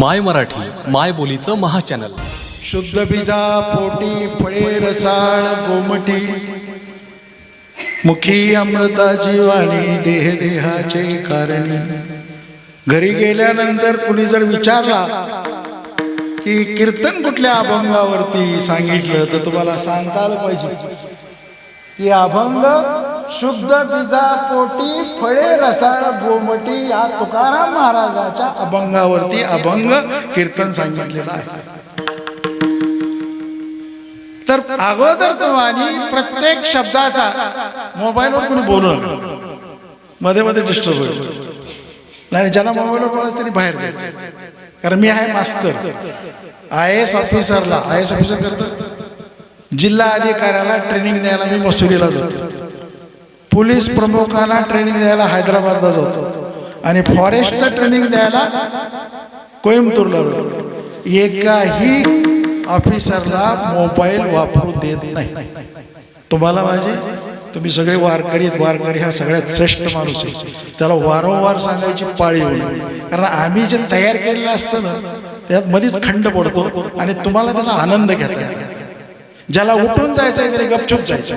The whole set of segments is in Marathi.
माय मराठी माय बोलीचं महाचॅनल. शुद्ध बिजा पोटी फळे रसाळ गोमटी. मुखी अमृताची वाणी देह देहाचे कारण. घरी गेल्यानंतर कुणी जर विचारला की कीर्तन कुठल्या अभंगावरती सांगितलं? तर तुम्हाला सांगता आलं पाहिजे की अभंग शुद्ध बीजा पोटी फळे रसाळ गोमटी या तुकाराम महाराजाच्या अभंगावरती अभंग कीर्तन सांगितलेलं आहे. तर अगोदर तुम्हाला प्रत्येक शब्दाचा मोबाईलवर कोणी बोलू नका. मध्ये मध्ये डिस्टर्ब होईल. नाही ज्याला मोबाईलवर बोलायचं त्यांनी बाहेर जायचं. कारण मी आहे मास्तर. आय एस ऑफिसरला आय एस ऑफिसर करतो. जिल्हा अधिकाऱ्याला ट्रेनिंग द्यायला मी मसुरीला जातो. पोलीस प्रमुखांना ट्रेनिंग द्यायला हैदराबादला जातो. आणि फॉरेस्टचं ट्रेनिंग द्यायला कोइंबतूरला जातो. एकाही ऑफिसरला मोबाईल वापरू देत नाही. तुम्हाला माझे तुम्ही सगळे वारकरी वारकरी हा सगळ्यात श्रेष्ठ माणूस आहे. त्याला वारंवार सांगायची पाळी होईल. कारण आम्ही जे तयार केलेलं असतं ना त्यात मध्येच खंड पडतो आणि तुम्हाला त्याचा आनंद घेता ज्याला उठून जायचं आहे त्याने गपचूप जायचं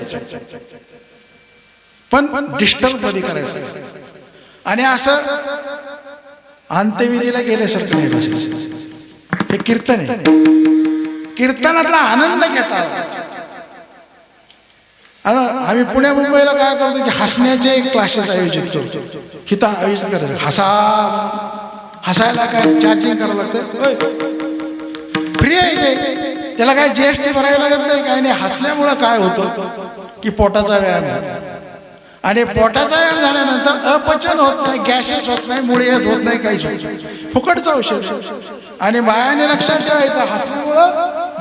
पण डिस्टर्ब कधी करायचं. आणि असं अंत्यविधीला गेल्यासारखं नाही बसायचं. हे कीर्तन आहे. कीर्तनातला आनंद घेता आम्ही पुण्या मुंबईला काय करतो की हसण्याचे क्लासेस आयोजित करतो. हिथं आयोजित करायचं. हसा. हसायला काय चार्जिंग करावं लागतं? फ्री आहे ते. त्याला काय जीएसटी भरावी लागत नाही काय नाही. हसल्यामुळं काय होतं? की पोटाचा व्यायाम आणि पोटाचा व्यायाम झाल्यानंतर अपचन होत नाही गॅसेस होत नाही मुळे येत होत नाही काहीच होत नाही. फुकटचं औषध. आणि बायाने लक्षात ठेवायचं हसण्यामुळं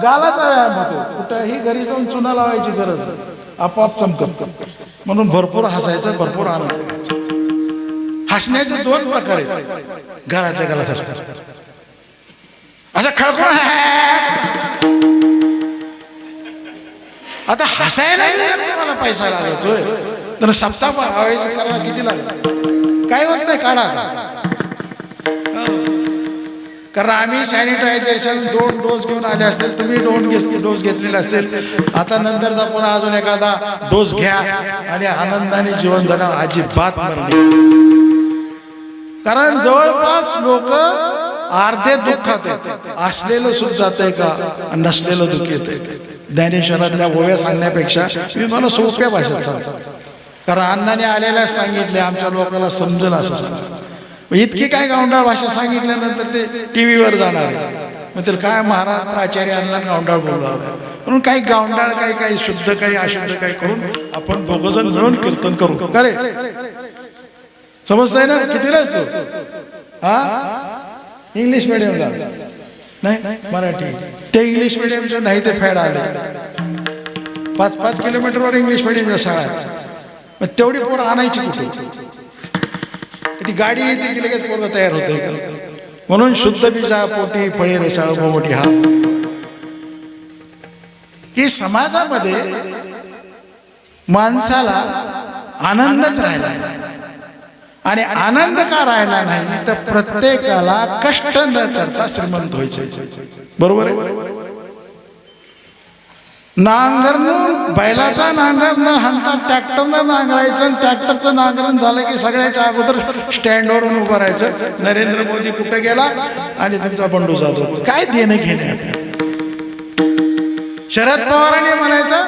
गालाचा व्यायाम होतो. कुठंही घरी जाऊन चुना लावायची गरज आपोआप चमकत म्हणून भरपूर हसायचं भरपूर आनंद हसण्याचे दोन प्रकार आहेत. घरातल्या घरात हसण्याचे असं खळखळ आता हसायला मला पैसा लागतोय. तर सप्ताह आयोजित करायला किती लागेल? काय होत नाही काढा कारण आम्ही सॅनिटायझेशन दोन डोस घेऊन आले असतील तुम्ही दोन डोस घेतलेले असतील. आता नंतरचा पुन्हा अजून एखादा डोस घ्या आणि आनंदाने जीवन जगा अजिबात कारण जवळपास लोक अर्धे दुःखात असलेलं सुख जात आहे का नसलेलं दुःख येत आहे ज्ञानेश्वरातल्या ओव्या सांगण्यापेक्षा मी मला सोप्या भाषेत सांगतो. कारण अण्णाने आलेल्या सांगितले आमच्या लोकांना समजेल असं सांग इतकी काय गावंडाळ भाषा सांगितल्यानंतर ते टी व्हीवर जाणार मग त्याला काय महाराज प्राचार्य अण्णा गावंडाळ बोलावं म्हणून काही गावंडाळ काही काही शुद्ध काही अशुद्ध काही करून आपण दोघंजण मिळून कीर्तन करू. अरे समजतंय ना? कितीला असतो? हा? इंग्लिश मिडियमला नाही मराठी. ते इंग्लिश मिडियमचे नाही ते फॅड आले. पाच पाच किलोमीटरवर इंग्लिश मिडियमच्या शाळा मग तेवढी पोरं आणायची कुठे? ती गाडी येते की लगेच पोरं तयार होते. म्हणून शुद्ध बीजा पोटी फळे रेसाळ बोमोटी हा. की समाजामध्ये माणसाला आनंदच राहिला आणि आनंद का राहिला नाही? तर प्रत्येकाला कष्ट न करता श्रीमंत व्हायचे. बरोबर आहे? नांगरण बैलाचा नांगर न हाणता ट्रॅक्टरनं नांगरायचं आणि ट्रॅक्टरचं नांगरण झालं की सगळ्याच्या अगोदर स्टँडवरून उभं राहायचं. नरेंद्र मोदी कुठे गेला? आणि तुमचा बंडू जाधव. काय देणं घेणे शरद पवारांनी म्हणायचं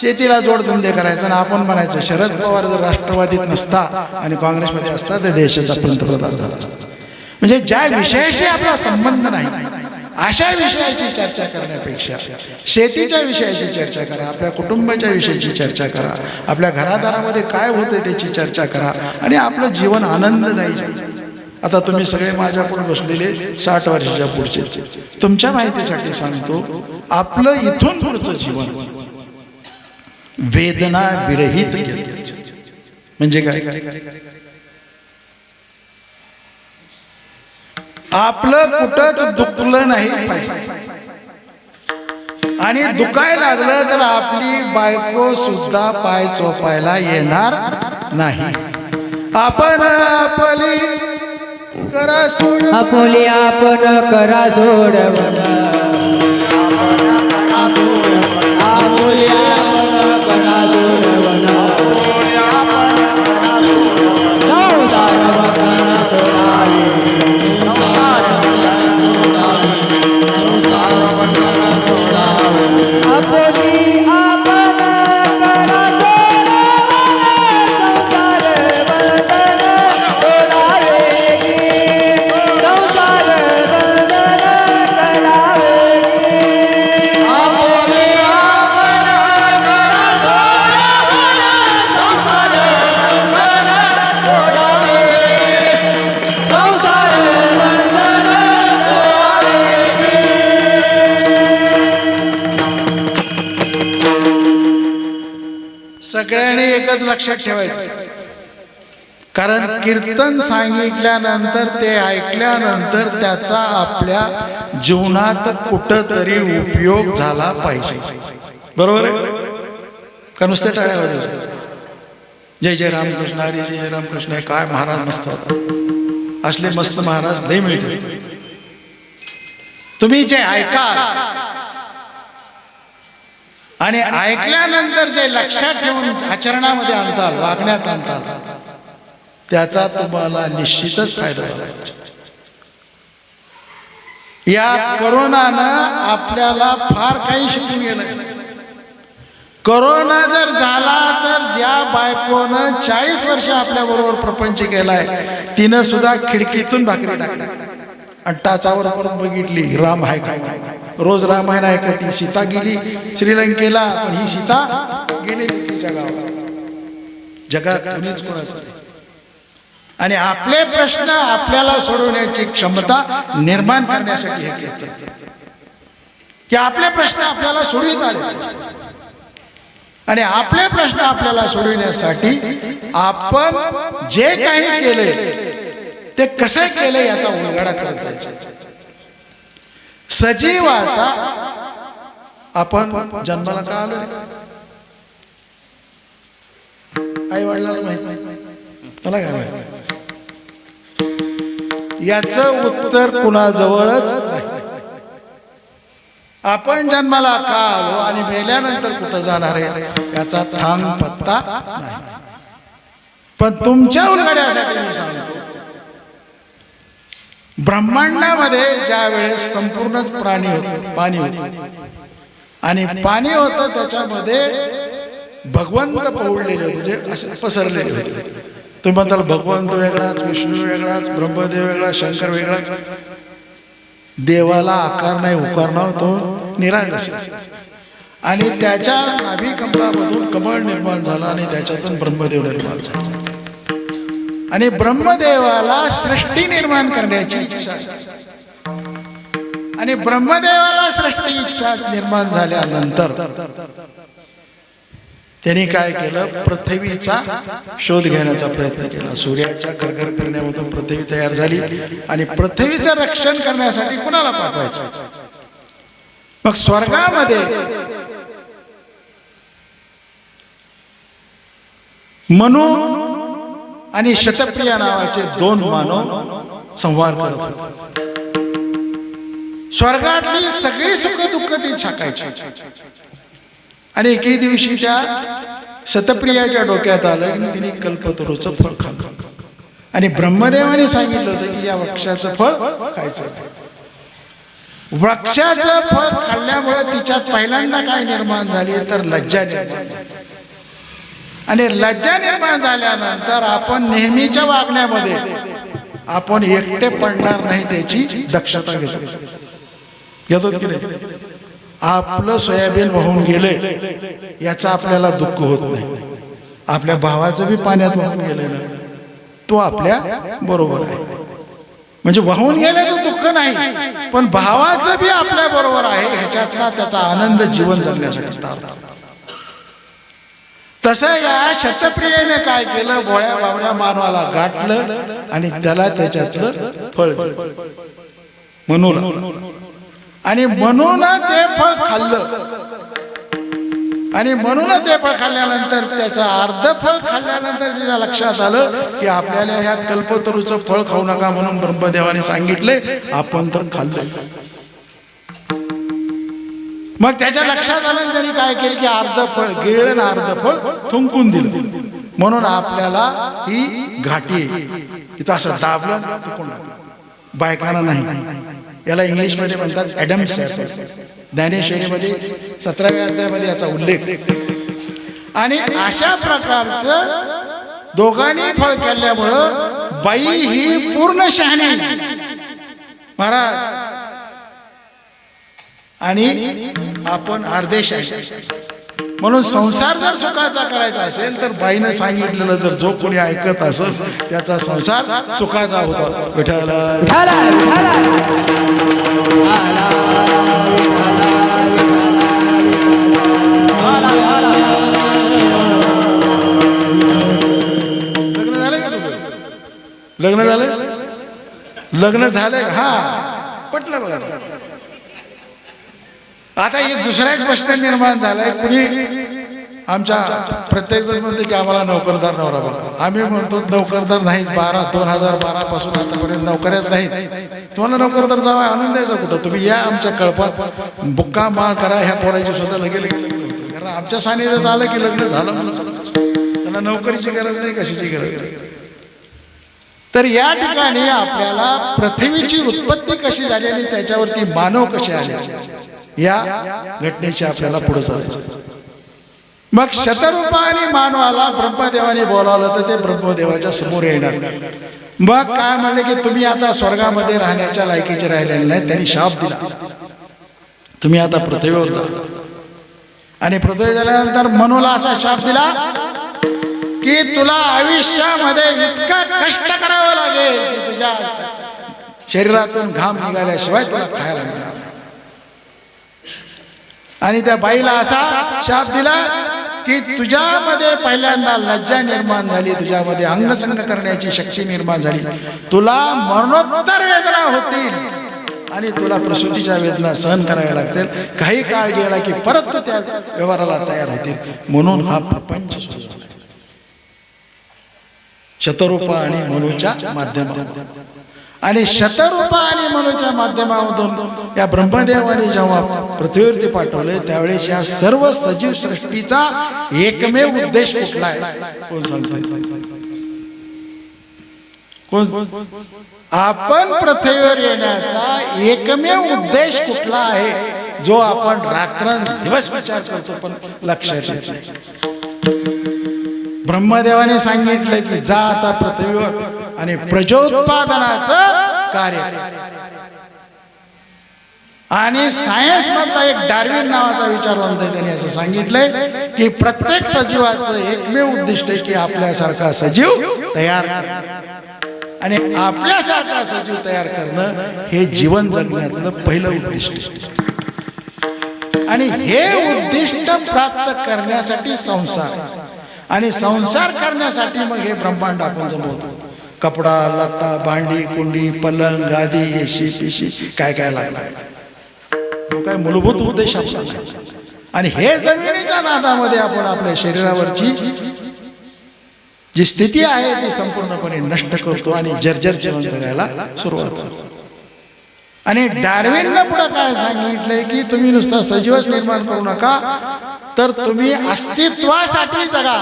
शेतीला जोडधंदे करायचं आणि आपण म्हणायचं शरद पवार जर राष्ट्रवादीत नसता आणि काँग्रेसमध्ये असता तर देशाचा पंतप्रधान झाला असता. म्हणजे ज्या विषयाशी आपला संबंध नाही अशा विषयाची चर्चा करण्यापेक्षा शेतीच्या विषयाची चर्चा करा आपल्या कुटुंबाच्या विषयाची चर्चा करा आपल्या घरादारामध्ये काय होतं त्याची चर्चा करा आणि आपलं जीवन आनंददायी आता तुम्ही सगळे माझ्यापुढे बसलेले साठ वर्षाच्या पुढचे. तुमच्या माहितीसाठी सांगतो आपलं इथून पुढचं जीवन वेदना विरहित म्हणजे काय? आपलं कुठंच दुखलं नाही आणि दुखाय लागलं तर आपली बायको सुद्धा पाय चोपायला येणार नाही. आपण आपली करा सोड आपली आपण करा सोडवण. एकच लक्षात ठेवायचं. कारण कीर्तन सांगितल्यानंतर ते ऐकल्यानंतर त्याचा आपल्या जीवनात कुठंतरी उपयोग झाला पाहिजे. बरोबर आहे? का नुसते टाळ्या जय जय रामकृष्ण हरी जय जय रामकृष्ण काय महाराज मस्त असले मस्त महाराज नाही मिळते तुम्ही जे ऐका आणि ऐकल्यानंतर जे लक्षात ठेवून आचरणामध्ये आणताल वागण्यात आणताल त्याचा तुम्हाला निश्चितच फायदा या करोनानं आपल्याला फार काही शिकून गेलं करोना जर झाला तर ज्या बायकोनं चाळीस वर्ष आपल्या बरोबर प्रपंच केलाय तिनं सुद्धा खिडकीतून भाकरी टाकल्या. आणि टाचावर करून बघितली राम आहे काय रोज रामायण ऐकती सीता गेली श्रीलंकेला पण ही सीता गेली तिच्या गावात जगात कुणीच कोणाचं आणि आपले प्रश्न आपल्याला सोडवण्याची क्षमता निर्माण करण्यासाठी हे कीर्तन की आपले प्रश्न आपल्याला सोडवित आले आणि आपले प्रश्न आपल्याला सोडविण्यासाठी आपण जे काही केले ते कसं केलं याचा उलगडा करत जायचा? सजीवाचा आपण जन्माला का आलो आई वडिलांना माहीत त्याला मला काय माहीत याचं उत्तर कुणाजवळच आपण जन्माला का आलो आणि मेल्यानंतर कुठं जाणार आहे याचा थांब पत्ता नाही. पण तुमच्या उलगड्यासाठी मी सांगतो ब्रह्मांडामध्ये ज्या वेळेस संपूर्णच प्राणी होत पाणी होत. आणि पाणी होतं त्याच्यामध्ये भगवंत पवडलेले म्हणजे असे पसरलेले होते. तुम्ही म्हणताल भगवंत वेगळाच विष्णू वेगळाच ब्रह्मदेव वेगळा शंकर वेगळाच. देवाला आकार नाही उकार तो निराश आणि त्याच्या नाभी कमळामधून कमळ निर्माण झाला आणि त्याच्यातून ब्रह्मदेव निर्माण झाला. आणि ब्रह्मदेवाला सृष्टी निर्माण करण्याची इच्छा. आणि ब्रह्मदेवाला सृष्टी इच्छा निर्माण झाल्यानंतर त्यांनी काय केलं? पृथ्वीचा शोध घेण्याचा प्रयत्न केला. सूर्याच्या घरघर करण्यामधून पृथ्वी तयार झाली आणि पृथ्वीचं रक्षण करण्यासाठी कुणाला पाठवायचं? मग स्वर्गामध्ये म्हणून आणि शतप्रिया नावाचे दोन मानव संवाद करत होते. स्वर्गातली सगळी सुख दुःख ती छाकायची. आणि एके दिवशी त्या शतप्रियाच्या डोक्यात आलं आणि तिने कल्पतरूचं फळ खाल्लं. आणि ब्रह्मदेवाने सांगितलं होतं की या वृक्षाचं फळ खायचं वृक्षाचं फळ खाल्ल्यामुळे तिच्यात पहिल्यांदा काय निर्माण झाली तर लज्जा निर्माण झाली. आणि लज्जा निर्माण झाल्यानंतर आपण नेहमीच्या वागण्यामध्ये आपण एकटे पडणार नाही त्याची दक्षता घेतो. घेतो की नाही? आपलं सोयाबीन वाहून गेले याचा आपल्याला दुःख होत नाही. आपल्या भावाचं बी पाण्यात वाहून गेलं तो आपल्या बरोबर आहे. म्हणजे वाहून गेल्याचं दुःख नाही पण भावाचं बी आपल्या बरोबर आहे ह्याच्यातला त्याचा आनंद जीवन जगण्यासाठी. तारतो तसं या शतप्रियेने काय केलं? भोळ्या बावड्या मानवाला गाठलं आणि त्याला त्याच्यातलं फळ म्हणून. आणि म्हणून ते फळ खाल्लं. आणि म्हणून ते फळ खाल्ल्यानंतर त्याचं अर्ध फळ खाल्ल्यानंतर तिच्या लक्षात आलं की आपल्याला ह्या कल्पतरूचं फळ खाऊ नका म्हणून ब्रह्मदेवाने सांगितले आपण तर खाल्लं मग त्याच्या लक्षात आलं त्यांनी काय केलं की अर्ध फळ गिळलं ना अर्ध फळ थुंकून दिलं. म्हणून आपल्याला ही घाटी आहे. इथं असं दाबलं बायकांना नाही. याला इंग्लिशमध्ये म्हणतात ॲडम्स ज्ञानेश्वरीमध्ये सतराव्या अध्यायामध्ये याचा उल्लेख. आणि अशा प्रकारचं दोघांनी फळ केल्यामुळं बाई ही पूर्ण शहाणी महाराज आणि आपण अर्धेश आहे. म्हणून संसार जर सुखाचा करायचा असेल तर बाईनं सांगितलेलं जर जो कोणी ऐकत असेल त्याचा संसार सुखाचा होता. विठाला लग्न झालं लग्न झालं हा. पटलं बघा. आता एक दुसरा एक प्रश्न निर्माण झालाय. कुणी आमच्या प्रत्येक जण म्हणते की आम्हाला नोकरदार नवरा बघा आम्ही म्हणतो नोकरदार नाहीच बारा दोन हजार बारा पासून आतापर्यंत नोकऱ्याच नाहीत. तुम्हाला नोकरदार जावा आणून द्यायचा कुठं? तुम्ही या आमच्या कळपात बुक्का माळ करा ह्या पोराची सुद्धा लगे लगे कारण आमच्या सानिध्यात आलं की लग्न झालं म्हणून त्यांना नोकरीची गरज नाही कशाची गरज नाही. तर या ठिकाणी आपल्याला पृथ्वीची उत्पत्ती कशी झाली आणि त्याच्यावरती मानव कसे आले? या घटनेशी आपल्याला पुढे जायचं मग शतरूपाने आणि मानवाला ब्रह्मदेवाने बोलावलं तर ते ब्रह्मदेवाच्या समोर येणार. मग काय म्हणले की तुम्ही आता स्वर्गामध्ये राहण्याच्या लायकीचे राहिलेले नाही त्यांनी शाप दिला. तुम्ही आता पृथ्वीवर जा. आणि पृथ्वी झाल्यानंतर मनूला असा शाप दिला की तुला आयुष्यामध्ये इतका कष्ट करावं लागेल की तुझ्या शरीरातून घाम निघाल्याशिवाय तुला खायला मिळणार आणि त्या बाईला असा शाप दिला की तुझ्यामध्ये पहिल्यांदा लज्जा निर्माण झाली तुझ्यामध्ये अंगसंग करण्याची शक्ती निर्माण झाली. तुला मरणोत्तर वेदना होतील आणि तुला प्रसूतीच्या वेदना सहन कराव्या लागतील. काही काळ गेला की परत तू त्या व्यवहाराला तयार होतील. म्हणून हा प्रपंच सुरू झाला. शतरूपा आणि मनूच्या माध्यमातून. आणि शतरूपा आणि मनूच्या माध्यमामधून या ब्रह्मदेवाने जेव्हा पृथ्वीवरती पाठवले त्यावेळेस या सर्व सजीव सृष्टीचा एकमेव उद्देश कुठला आहे? कोण सांगतो? कोण? आपण पृथ्वीवर येण्याचा एकमेव उद्देश कुठला आहे? जो आपण रात्र दिवस विचार करतो पण लक्षात येत नाही. ब्रह्मदेवाने सांगितलं की जा आता पृथ्वीवर आणि प्रजोत्पादनाचं कार्य आणि सायन्स मधला एक डार्विन नावाचा विचारवंत आहे त्याने असं सांगितलंय की प्रत्येक सजीवाचं एकमेव उद्दिष्ट आहे की आपल्यासारखा सजीव तयार आणि आपल्यासारखा सजीव तयार करणं हे जीवन जगण्यातलं पहिलं उद्दिष्ट आणि हे उद्दिष्ट प्राप्त करण्यासाठी संसार आणि संसार करण्यासाठी मग हे ब्रह्मांड आपण जमवतो. कपडा लत्ता भांडी कुंडी पलंग गादी एशी पिशी काय काय लागणार? तो काय मूलभूत उद्देश आपला आणि हे जमिनीच्या नादामध्ये आपण आपल्या शरीरावरची जी स्थिती आहे ती संपूर्णपणे नष्ट करतो आणि जर्जर जीवन जगायला सुरुवात करतो. आणि डार्विननं पुढे काय सांगितलंय की तुम्ही नुसता सजीवच निर्माण करू नका तर तुम्ही अस्तित्वासाठी जगा.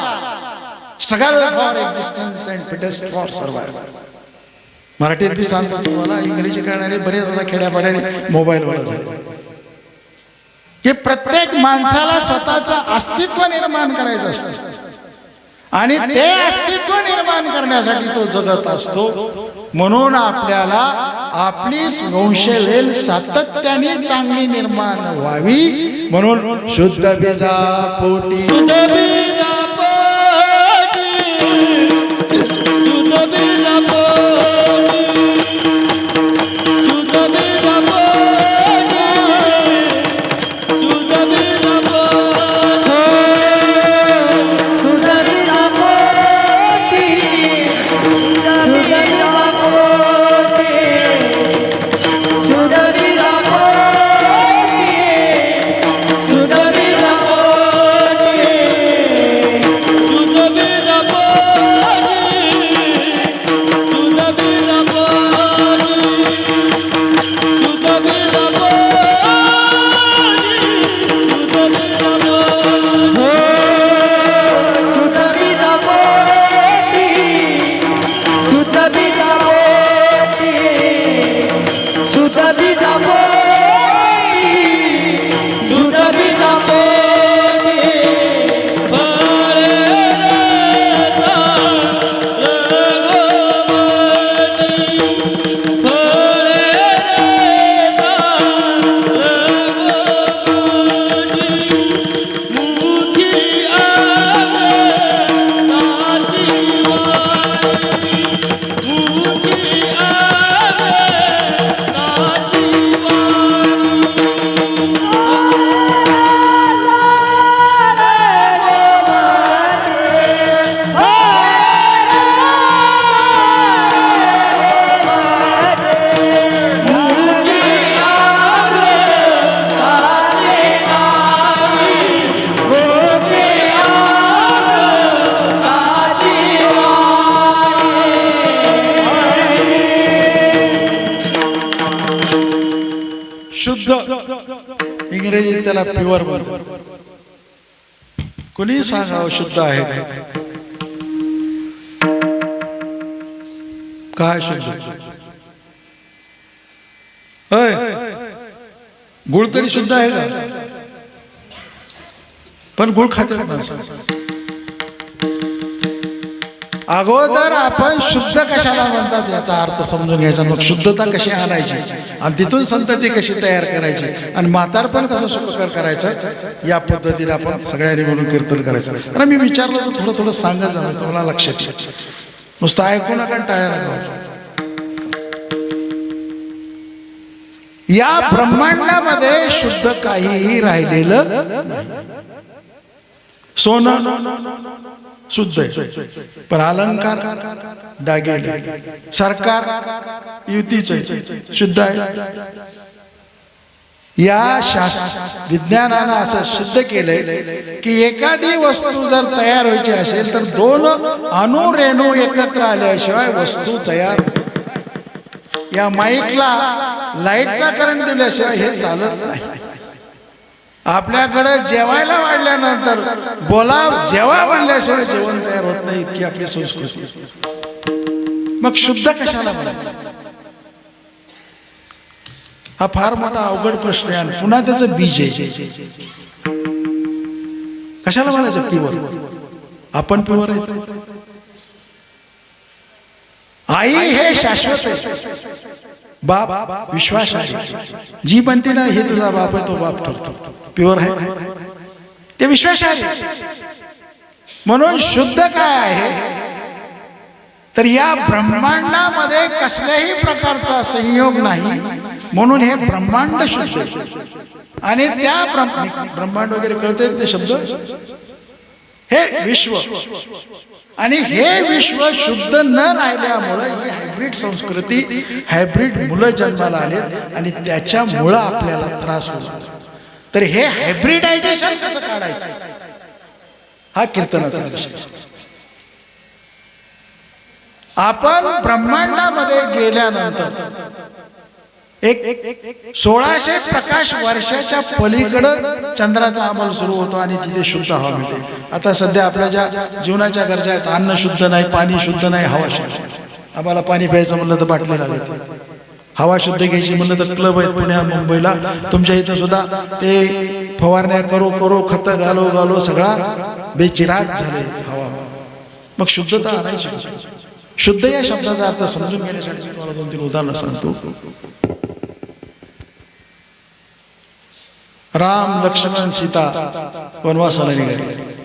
Struggle for existence and fittest for survival मराठीत मी सांगतो तुम्हाला इंग्रजी करणारे बरेच आता खेड्यापाड्याने मोबाईलवर झाले. की प्रत्येक माणसाला स्वतःचं अस्तित्व निर्माण करायचं असतं. आणि ते अस्तित्व निर्माण करण्यासाठी तो जगत असतो. म्हणून आपल्याला आपली वंशवेल सातत्याने चांगली निर्माण व्हावी. म्हणून शुद्ध बीजा पोटी शब्द आहे. काय शब्द? होय. गुळ तरी शुद्ध आहे का? पण गुळ खाते अगोदर आपण शुद्ध कशाला म्हणतात याचा अर्थ समजून घ्यायचा मग शुद्धता कशी आणायची? आणि तिथून संतती कशी तयार करायची? आणि म्हातारपण कसं सुखकर करायचं? या पद्धतीने आपण सगळ्यांनी म्हणून कीर्तन करायचं. आणि मी विचारलं तर थोडं थोडं सांगत जावं म्हणजे तुम्हाला लक्षात येईल. नुसतं ऐकू नका टाळ्या नका या ब्रह्मांडामध्ये शुद्ध काहीही राहिलेलं सोनं. शुद्ध आहे. पण अलंकार डागेले सरकार युतीच शुद्ध आहे. या शास्त्र विज्ञानानं असं सिद्ध केलंय की एखादी वस्तू जर तयार व्हायची असेल तर दोन अणुरेणू एकत्र आल्याशिवाय वस्तू तयार या माईकला लाईटचा करंट दिल्याशिवाय हे चालत नाही. आपल्याकडे जेवायला वाढल्यानंतर बोला जेवा म्हणल्याशिवाय जेवण तयार होत नाही इतकी आपली संस्कृती. मग शुद्ध कशाला म्हणायचं? हा फार मोठा अवघड प्रश्न आहे आणि पुन्हा त्याचं बीज आहे. कशाला म्हणायचं प्युअर आपण प्युअर आहे आई हे शाश्वत आहे. बाप विश्वास आहे जी बनते ना हे तुझा बाप आहे तो बाप ठरतो. प्युअर आहे. ते विश्वास आहे म्हणून शुद्ध काय आहे? तर या ब्रह्मांडामध्ये कसल्याही प्रकारचा संयोग नाही. म्हणून हे ब्रह्मांड शुद्ध आणि त्या ब्रह्मांड वगैरे कळते ते शब्द? हे विश्व. आणि हे विश्व शुद्ध न राहिल्यामुळं ही हायब्रिड संस्कृती हायब्रिड मुलं जन्माला आले आणि त्याच्यामुळं आपल्याला त्रास होतो. तर हे हायब्रिडायझेशन कसं काढायचं? हा कीर्तनाचा विषय. आपण ब्रह्मांडामध्ये गेल्यानंतर एक सोळाशे प्रकाश वर्षाच्या पलीकडं चंद्राचा अमल सुरू होतो आणि तिथे शुद्ध हवा मिळते. आता सध्या आपल्या ज्या जीवनाच्या गरजा आहेत अन्न शुद्ध नाही पाणी शुद्ध नाही हवा शुद्ध आम्हाला पाणी प्यायचं म्हणलं तर बाटली लागत. हवा शुद्ध घ्यायची म्हणलं तर क्लब आहेत पुण्या मुंबईला. तुमच्या इथं सुद्धा ते फवारण्या करो करो खत घालो घालो सगळा बेचिराग झाले हवा. मग शुद्धता आणायची शुद्ध या शब्दाचा अर्थ समजून घेण्यासाठी तुम्हाला दोन तीन उदाहरणं सांगतो. राम लक्ष्मण सीता वनवासाला निघाले.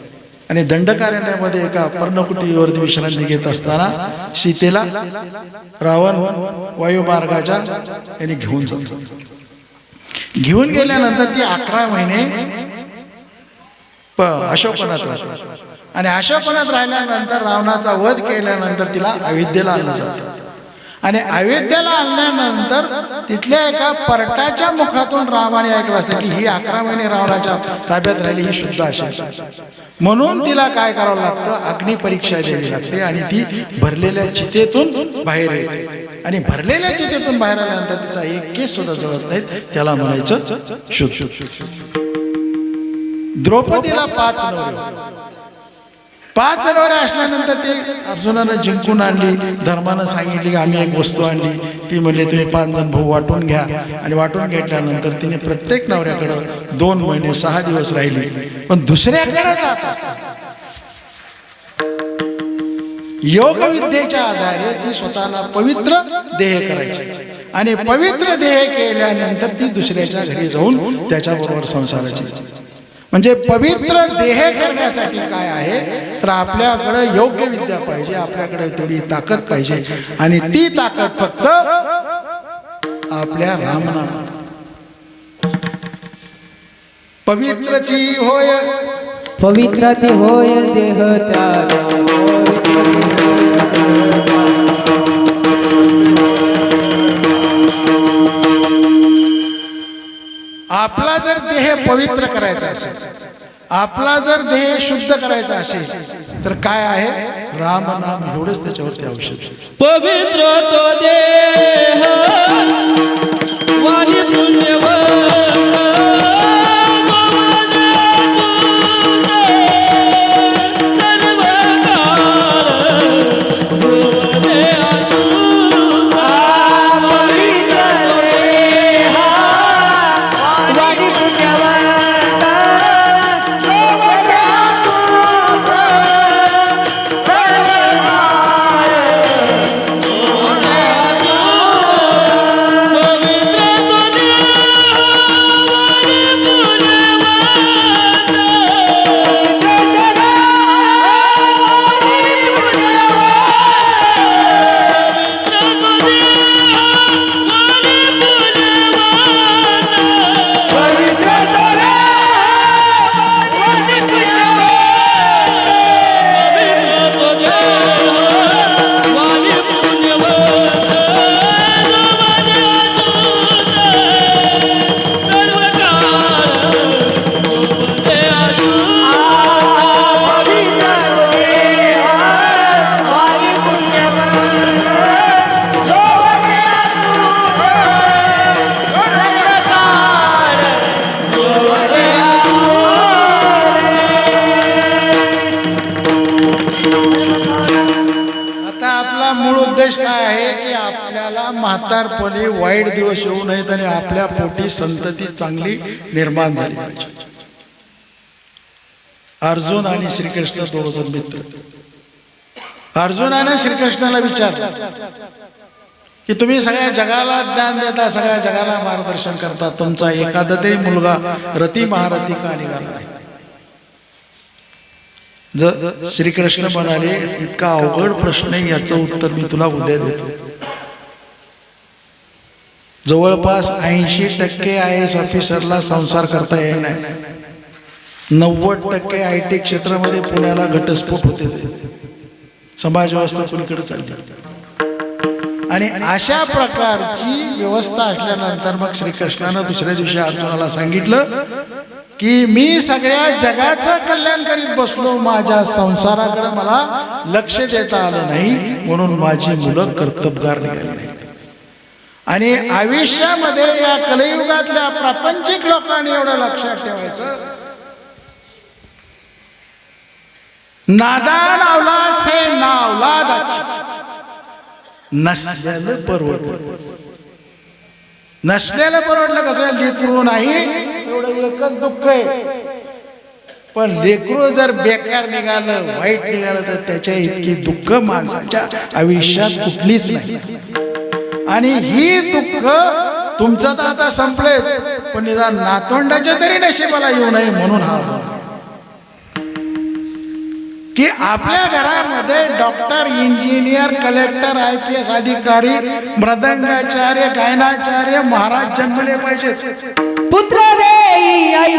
आणि दंडकारण्यामध्ये एका पर्णकुटीवरती विश्रांती घेत असताना सीतेला रावण वायुमार्गाच्या यांनी घेऊन जातो. घेऊन गेल्यानंतर ती अकरा महिने प- अशोकवनात आणि अशोकवनात राहिल्यानंतर रावणाचा वध केल्यानंतर तिला अविद्येला आणलं जातं. आणि अयोध्येला आणल्यानंतर तिथल्या एका परटाच्या मुखातून रामाने ऐकलं असतं की ही अकरा महिने रावणाच्या ताब्यात राहिली ही शुद्ध असेल म्हणून तिला काय करावं लागतं? अग्नी परीक्षा द्यावी लागते आणि ती भरलेल्या चितेतून बाहेर येते. आणि भरलेल्या चितेतून बाहेर आल्यानंतर तिचा एक केस सुद्धा जळत नाहीत. त्याला म्हणायचं शुद्ध. द्रौपदीला पाच. पाच नवरे असल्यानंतर ते अर्जुनानं जिंकून आणली धर्मानं सांगितली की आम्ही एक वस्तू आणली. ती म्हणजे तुम्ही पाच जण भाऊ वाटून घ्या. आणि वाटून घेतल्यानंतर तिने प्रत्येक नवऱ्याकडं दोन महिने सहा दिवस राहिली. पण दुसऱ्याकडे जात असतात योग विद्येच्या आधारे ती स्वतःला पवित्र देह करायची. आणि पवित्र देह केल्यानंतर ती दुसऱ्याच्या घरी जाऊन त्याच्याबरोबर संसाराची. म्हणजे पवित्र देह करण्यासाठी काय आहे? तर आपल्याकडे योग्य विद्या पाहिजे आपल्याकडे थोडी ताकद पाहिजे. आणि ती ताकद फक्त आपल्या रामनामात. पवित्रची होय. पवित्र होय देह त्या आपला जर देह पवित्र करायचा असेल आपला जर देह शुद्ध करायचा असेल तर काय आहे? राम नाम एवढंच त्याच्यावरती औषध. पवित्र तो देह वाणी संतती चांगली निर्माण झाली पाहिजे. अर्जुन आणि श्रीकृष्ण दोघ मित्र. अर्जुनाने श्रीकृष्णाला विचारलं की तुम्ही सगळ्या जगाला ज्ञान देता सगळ्या जगाला मार्गदर्शन करता. तुमचा एखादा तरी मुलगा रती महारथी का निघाला नाही? ज श्रीकृष्ण म्हणाले इतका अवघड प्रश्न आहे याचं उत्तर मी तुला उद्या देतो. जवळपास ऐंशी टक्के आय एस ऑफिसरला संसार करता येणार नाही. नव्वद टक्के आय टी क्षेत्रामध्ये पुण्याला घटस्फोट होते समाज व्यवस्था कुणीकडे चालते आणि अशा प्रकारची व्यवस्था असल्यानंतर मग श्रीकृष्णानं दुसऱ्या दिवशी अर्जुनाला सांगितलं की मी सगळ्या जगाचं कल्याण करीत बसलो. माझ्या संसाराकडे मला लक्ष देता आलं नाही. म्हणून माझी मुलं कर्तबगार निघाली नाही आणि आयुष्यामध्ये या कलयुगातल्या प्रापंचिक लोकांनी एवढं लक्षात ठेवायचं. नादान अवलाद से नावलाद नसलेलं परवडलं. नसलेलं परवडलं कसं? लेकरू नाही एवढं एकच दुःख आहे. पण लेकरू जर बेकार निघालं वाईट निघालं तर त्याच्या इतकी दुःख माणसाच्या आयुष्यात कुठलीच नाही. आणि ही दुःख तुमचं तर आता संपलेच पण निदान नातोंडाच्या तरी नशिबाला येऊ नये म्हणून हा भाव. की आपल्या घरामध्ये doctor engineer collector I P S अधिकारी मृदंगाचार्य गायनाचार्य महाराज जन्मले पाहिजेत पुत्र देई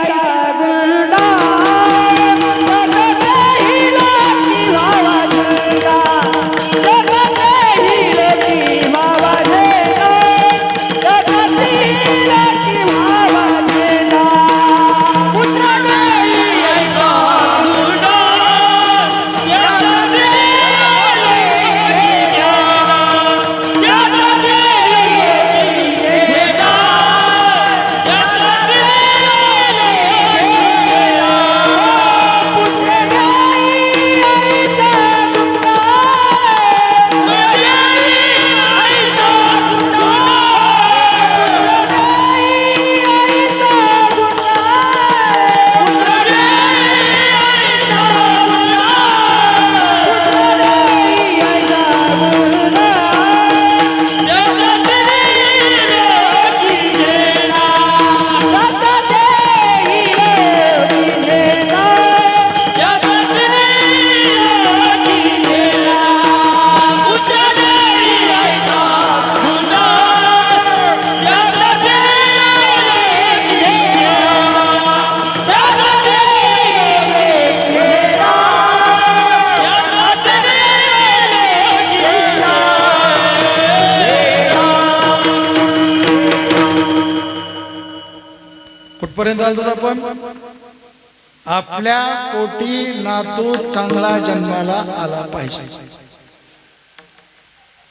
पोटी चांगला जन्माला आला पाहिजे.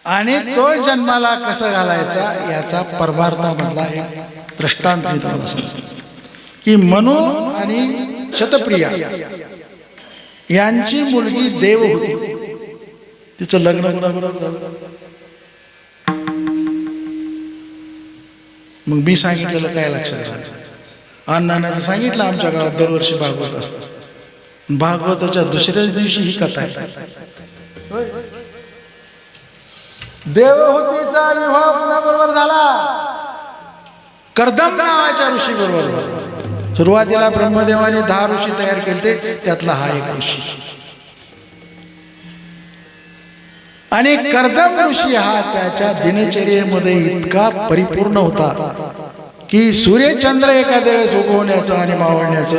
आणि तो जन्माला कसं घालायचा याचा परमार्थामधला एक दृष्टांत मी तुम्हाला सांगतो. की मनु आणि शतप्रिया यांची मुलगी देव होती. तिचं लग्न मग मी सांगितलेलं काय लक्षात राहिलं तर सांगितलं आमच्या गावात दरवर्षी भागवत असतं. भागवताच्या दुसऱ्याच दिवशी ही कथा आहे. देवहूतीचा विवाह कुणाबरोबर झाला. कर्दम नावाच्या ऋषी बरोबर झाला. सुरुवातीला ब्रह्मदेवाने दहा ऋषी तयार केले त्यातला हा एक ऋषी. आणि कर्दम ऋषी हा त्याच्या दिनचर्येमध्ये इतका परिपूर्ण होता की सूर्यचंद्र एखाद्या वेळेस उगवण्याचं आणि मावळण्याचं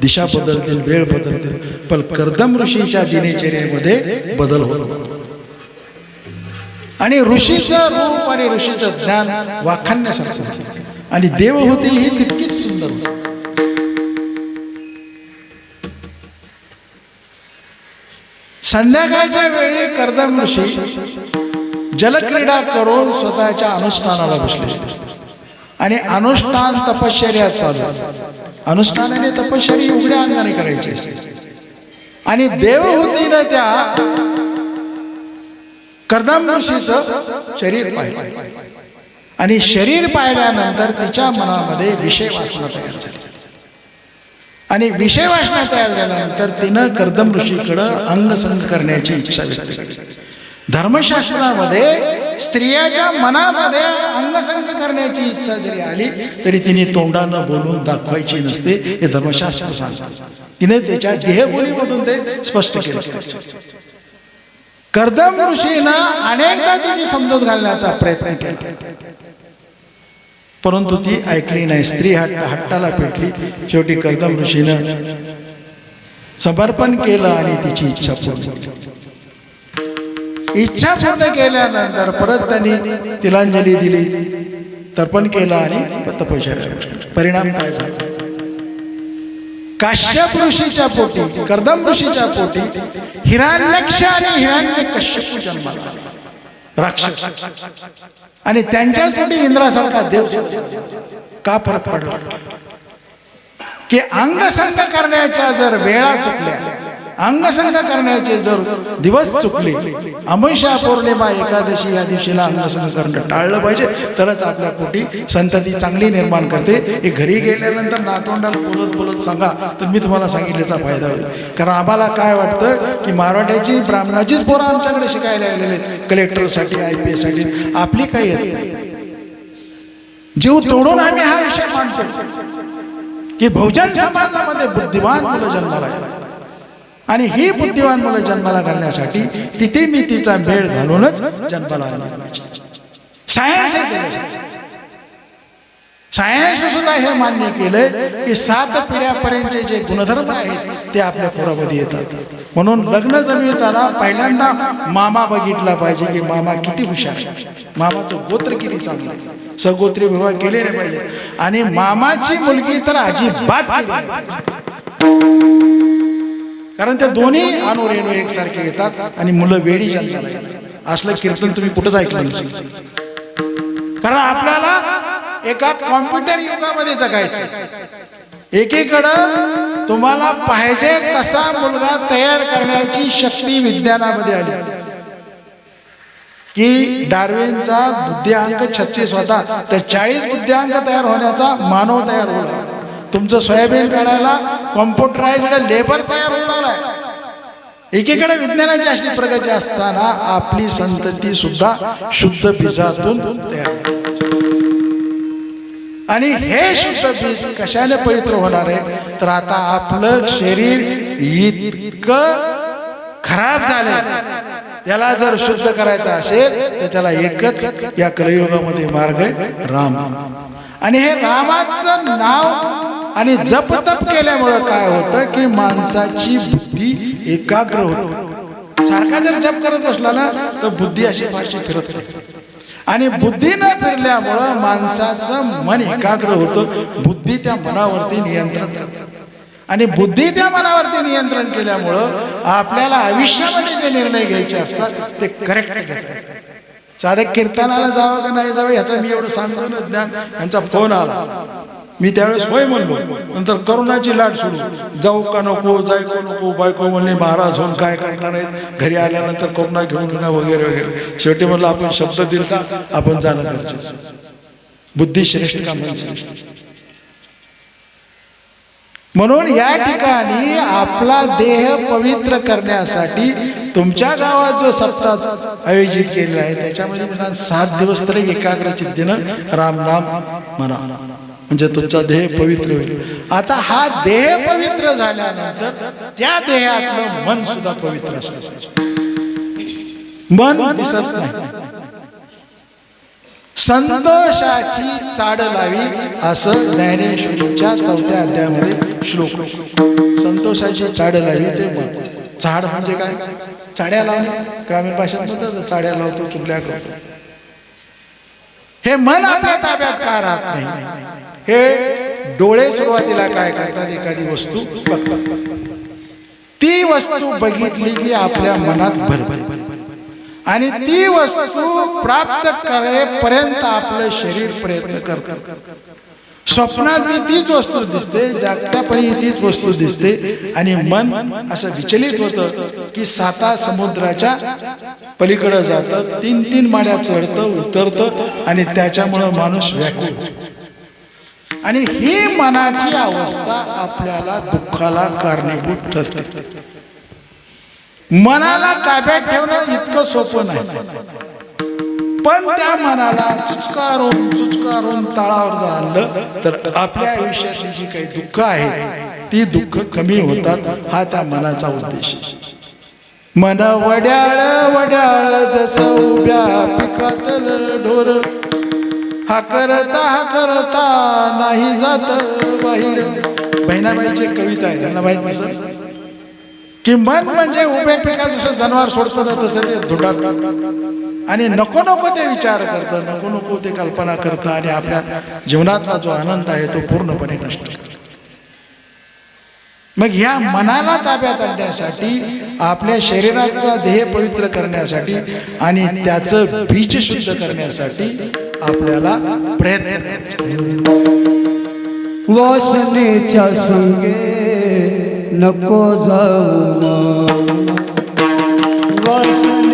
दिशा बदलतील वेळ बदलतील पण कर्दम ऋषीच्या दिनचर्येमध्ये बदल होत आणि ऋषीचं रूप आणि ऋषीचं ज्ञान वाखाण्यासारखं आणि आणि होतील ही तितकीच सुंदर होती. संध्याकाळच्या वेळी कर्दम ऋषी जलक्रीडा करून स्वतःच्या अनुष्ठानाला बसले. आणि अनुष्ठान तपश्चर्या चालू. अनुष्ठानाने तपश्चरी उघड्या अंगाने करायची असते. आणि देवहूतीनं त्या कर्दम ऋषीचं शरीर पाहिलं. आणि शरीर पाहिल्यानंतर तिच्या मनामध्ये विषय वासना तयार झाली. आणि विषय वासना तयार झाल्यानंतर तिनं कर्दम ऋषीकडं अंगसंग करण्याची इच्छा व्यक्त केली. धर्मशास्त्रामध्ये स्त्रियाच्या मनामध्ये अंगसंग करण्याची इच्छा जरी आली तरी तिने तोंडानं बोलून दाखवायची नसते हे धर्मशास्त्र सांगतात तिने त्याच्या देहबोलीमधून ते स्पष्ट केलं. कर्दम ऋषीनं अनेकदा तिची समजूत घालण्याचा प्रयत्न केला. परंतु ती ऐकली नाही. स्त्री हट्ट हट्टाला पेटली. शेवटी कर्दम ऋषीनं समर्पण केलं आणि तिची इच्छा पूर्ण केली. इच्छा पूर्ण केल्यानंतर परत त्यांनी तिलांजली दिली. तर्पण केलं आणि तपश्चर्या परिणाम काय झाला? काश्यप ऋषीच्या पोटी कर्दम ऋषीच्या पोटी हिरण्यक्ष आणि हिरण्य कश्यप जन्माला राक्षस. आणि त्यांच्याच पोटी इंद्रासारखा देव का फरक पडला? की अंगसंग करण्याच्या जर वेळा चुकल्या अंगसंग करण्याचे जर दिवस चुकले अमैषा पौर्णिमा एकादशी या दिवशीला अंगसंग करणं टाळलं पाहिजे. तरच आपल्या पोटी संतती चांगली निर्माण करते. हे घरी गेल्यानंतर नातवंडाला बोलत बोलत सांगा तर मी तुम्हाला सांगितल्याचा फायदा होईल. कारण आम्हाला काय वाटतं की मराठ्याची ब्राह्मणाचीच पोरं आमच्याकडे शिकायला आलेले आहेत. कलेक्टरसाठी आय पी साठी आपली काही येत नाही. जीव तोडून आम्ही हा विषय मांडतो की बहुजन समाजामध्ये बुद्धिमान मुलं जन्माला आणि ही बुद्धिवान मुलं जन्माला घालण्यासाठी तिथे मी तिचा मेळ घालूनच जन्माला सायन्स सायन्स सुद्धा हे मान्य केलंय की सात पिढ्यापर्यंतचे जे गुणधर्म आहेत ते आपल्या पोरामध्ये येतात. म्हणून लग्न जमवताना पहिल्यांदा मामा बघितला पाहिजे की मामा किती हुशार मामाचं गोत्र किती चांगलं आहे. सगोत्री विवाह केले नाही पाहिजे आणि मामाची मुलगी तर अजिबात केली कारण ते दोन्ही अणू रेणू एकसारखे येतात आणि मुलं वेळी जन्माला येतात. असलं कीर्तन तुम्ही कुठंच ऐकलं नसेल. कारण आपल्याला एका कॉम्प्युटर युगामध्ये जगायचं एकीकडं तुम्हाला पाहिजे तसा मुलगा तयार करण्याची शक्ती विज्ञानामध्ये आली. की डार्विनचा बुद्ध्यांक छत्तीस होता तर चाळीस बुद्ध्यांक तयार होण्याचा मानव तयार होणार तुमचं सोयाबीन काढायला कॉम्प्युटराईज लेबर तयार होऊ लागलाय. एकीकडे विज्ञानाची अशी प्रगती असताना आपली संतती सुद्धा शुद्ध बीजातून तयार आणि हे शुद्ध बीज कशाने पवित्र होणार आहे? तर आता आपलं शरीर इतकं खराब झालं त्याला जर शुद्ध करायचं असेल तर त्याला एकच या कलयुगामध्ये मार्ग आहे राम. आणि हे रामाचं नाव आणि जप तप केल्यामुळं काय होतं की माणसाची बुद्धी एकाग्र होते. सारखा जर जप करत बसला ना तर बुद्धी अशी फारशी फिरत नाही. आणि बुद्धी न फिरल्यामुळं माणसाचं मन एकाग्र होतं बुद्धी त्या मनावरती नियंत्रण करते. आणि बुद्धी त्या मनावरती नियंत्रण केल्यामुळं आपल्याला आयुष्यामध्ये जे निर्णय घ्यायचे असतात ते करेक्ट घेतात साधे कीर्तनाला जावं का नाही जावं याचं मी एवढं सांगतो ना ज्ञान. यांचा फोन आला. मी त्यावेळेस होय म्हणलो. नंतर करोनाची लाट सुरू. जाऊ का नको जायको नको बायको म्हणले महाराज होऊन काय करणार आहेत? घरी आल्यानंतर करोना घेऊन घेणं वगैरे वगैरे. शेवटी म्हणलं आपण शब्द दिलता आपण जाणं गरजेचं बुद्धी श्रेष्ठ का म्हणून या ठिकाणी आपला देह पवित्र करण्यासाठी तुमच्या गावात जो सप्ताह आयोजित केलेला आहे. त्याच्यामध्ये सात दिवस तरी एकाग्र चित्तीनं रामनाम म्हणा. म्हणजे तुमचा देह पवित्र होईल. आता हा देह पवित्र झाल्यानंतर त्या देहातलं मन सुद्धा पवित्र असलं मन दिसत नाही. संतोषाची चाड लावी असं ज्ञानेश्वरीच्या चौथ्या अध्यायामध्ये श्लोक. संतोषाची चाड लावी ते मन. झाड म्हणजे काय? चाड्या लावणे. ग्रामीण भाषेत म्हणतात चाड्या लावतो चुगल्या करतो. हे मन आपल्या ताब्यात का राहत नाही? हे डोळे सुरुवातीला काय करतात? एखादी वस्तू बघतात. ती वस्तू बघितली की आपल्या मनात भरभर आणि ती वस्तू प्राप्त करेपर्यंत आपलं शरीर प्रयत्न करत. स्वप्नात मी तीच वस्तू दिसते जागत्यापणी तीच वस्तू दिसते. आणि मन असं विचलित होतं की साता समुद्राच्या पलीकडे जातं तीन तीन माड्या चढतं उतरतं आणि त्याच्यामुळं माणूस व्याकुळ. होतो. आणि ही मनाची अवस्था आपल्याला दुःखाला कारणीभूत ठरते. मनाला ताब्यात ठेवणं इतकं सोपं नाही. पण त्या मनाला चुचकारून चुचकारून तळावर जाणलं तर आपल्या आयुष्यातली जी काही दुःख आहेत ती दुःख कमी होतात हा त्या मनाचा उद्देश मन वड्याळ वड्याळ जसं उभ्या पिकातलं ढोर हा करता हा करता नाही जात बाहेर. बहिणाबाईची कविता आहे त्यांना माहीत नसेल? की मन म्हणजे उभ्या पिका जसं जनावर सोडतो ना तसं ते धुडार आणि नको नको ते विचार करतं नको नको ते कल्पना करतं आणि आपल्या जीवनातला जो आनंद आहे तो पूर्णपणे नष्ट मग ह्या मनाला ताब्यात आणण्यासाठी आपल्या शरीराचा ध्येय पवित्र करण्यासाठी आणि त्याचं बीज शुद्ध करण्यासाठी आपल्याला प्रयत्न वासनेच्या संगे नको जाऊ वासने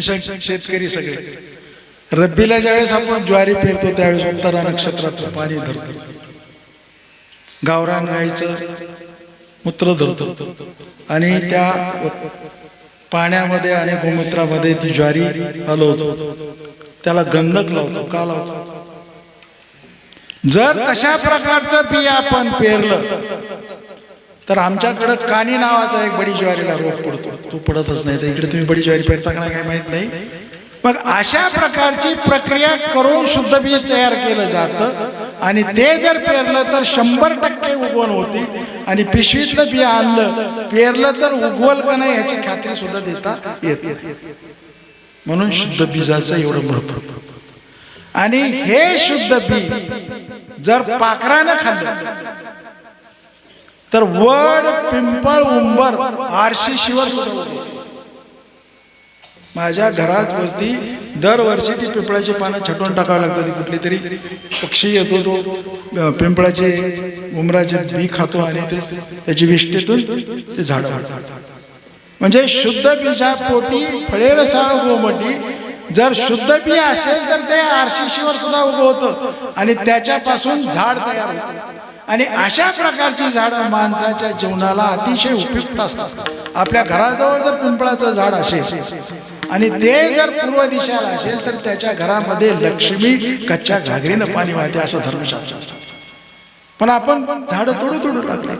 तुम्ही शेतकरी सगळे. रब्बीला ज्यावेळेस आपण ज्वारी पेरतो त्यावेळेस उत्तरा नक्षत्रात पाणी धरतो. गावरान गायचं मूत्र धरतो. आणि त्या पाण्यामध्ये आणि गोमूत्रामध्ये ती ज्वारी हलवतो. त्याला गंधक लावतो का लावतो? जर तशा प्रकारचं बी आपण पेरलं तर आमच्याकडं कानी नावाचा एक बडी ज्वारीला रोग पडतो. तो पडतच नाही तर इकडे तुम्ही बडी ज्वारी पेरता का नाही काय माहीत नाही. मग अशा प्रकारची प्रक्रिया करून शुद्ध बीज तयार केलं जातं आणि ते जर पेरलं तर शंभर टक्के उगवण होती आणि पिशवीतलं बिया आणलं पेरलं तर उगवल का नाही याची खात्री सुद्धा देता येत नाही. म्हणून शुद्ध बीजाचं एवढं महत्त्व आणि हे शुद्ध बी जर पाखरानं खाल्लं तर वड पिंपळ उंबर आरशी शिवर सुद्धा माझ्या घरात वरती दरवर्षी ती पिंपळाची पानं छटवून टाकावं लागतात कुठली तरी. पक्षी येतो तो अं, पिंपळाचे उमराचे बी खातो आणि ते त्याची विष्टेतून ते झाड म्हणजे शुद्ध बीजा पोटी फळे रसाळ गोमटी जर शुद्ध बी असेल तर ते आरशीशीवर सुद्धा उगवतं आणि त्याच्यापासून झाड तयार होतं. आणि अशा प्रकारची झाडं माणसाच्या जीवनाला अतिशय उपयुक्त असतात. आपल्या घराजवळ जर पिंपळाचं झाड असेल आणि ते जर पूर्व दिशेला असेल तर त्याच्या घरामध्ये लक्ष्मी कच्च्या घागरीनं पाणी वाहते असं धर्मशास्त्र असतं. पण आपण झाडं तोडू तोडू लागले.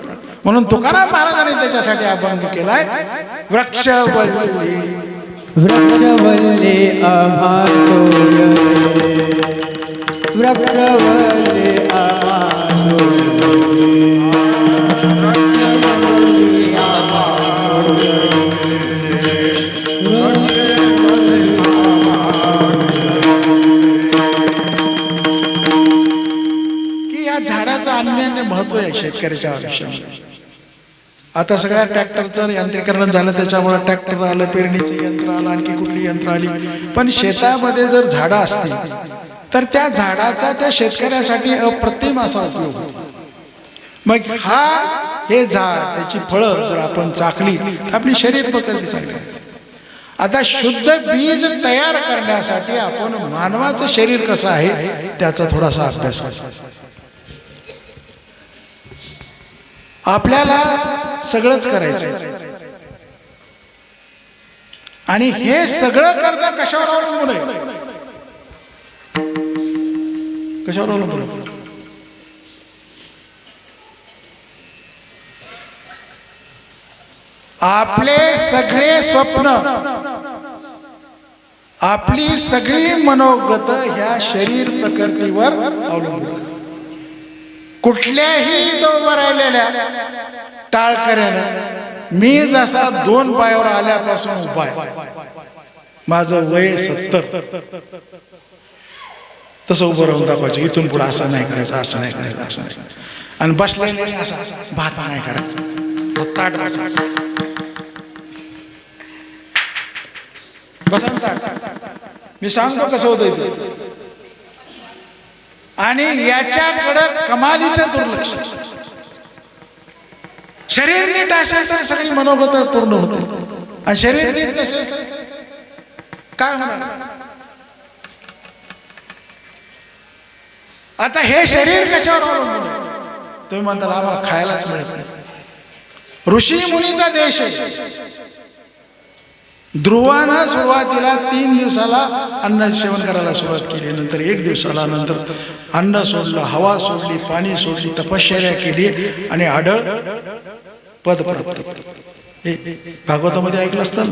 म्हणून तुकाराम महाराजांनी त्याच्यासाठी अभंग केलाय वृक्ष वल्ली वृक्षवल्ले आम्हा की या झाडाचं अन्यान्य महत्त्व आहे शेतकऱ्याच्या आयुष्यामध्ये. आता सगळ्या ट्रॅक्टरचं यांत्रिकरण झालं त्याच्यामुळे ट्रॅक्टर आलं पेरणीचं यंत्र आलं आणखी कुठली यंत्र आली? पण शेतामध्ये जर झाडं असतील तर त्या झाडाचा त्या शेतकऱ्यासाठी अप्रतिम असा उपयोग मग हा हे झाड त्याची फळं जर आपण चाकली तर आपली शरीर प्रकृती चांगली आता शुद्ध बीज तयार करण्यासाठी आपण मानवाचं शरीर कसं आहे त्याचा थोडासा अभ्यास आपल्याला सगळंच करायचं. आणि हे सगळं करणं कशावर अवलंबून आहे? कशावर अवलंबून आपले सगळे स्वप्न आपली सगळी मनोगत ह्या शरीर प्रकृतीवर अवलंबून कुठल्याही दोन राहिलेल्या टाळकऱ्यानं मी जसा दोन पायावर आल्यापासून उपाय माझं वय सत्तर. तसं उभं राहून दाखवायचं. इथून पुढे असं नाही करायचं असं नाही करायचं असं नाही आणि बसला असा भात नाही करायचा. ताट बसायचं. बसा ताट. मी सांगतो कसं होतं इथं आणि याच्याकडं कमालीचं दुर्लक्ष. शरीर नीट असेल तर सगळी मनोगत पूर्ण होते. आणि शरीर नीट नसेल काय होणार? आता हे शरीर कशावर अवलंबून आहे? तुम्ही म्हणता आम्हाला खायलाच मिळत नाही. ऋषी मुनीचा देश आहे. ध्रुवानं सुरुवातीला तीन दिवसाला अन्न सेवन करायला सुरुवात केली. नंतर एक दिवसाला नंतर अन्न सोडलं हवा सोडली पाणी सोडली तपश्चर्या केली आणि आढळ पद प्राप्त भागवतामध्ये ऐकलं असतं?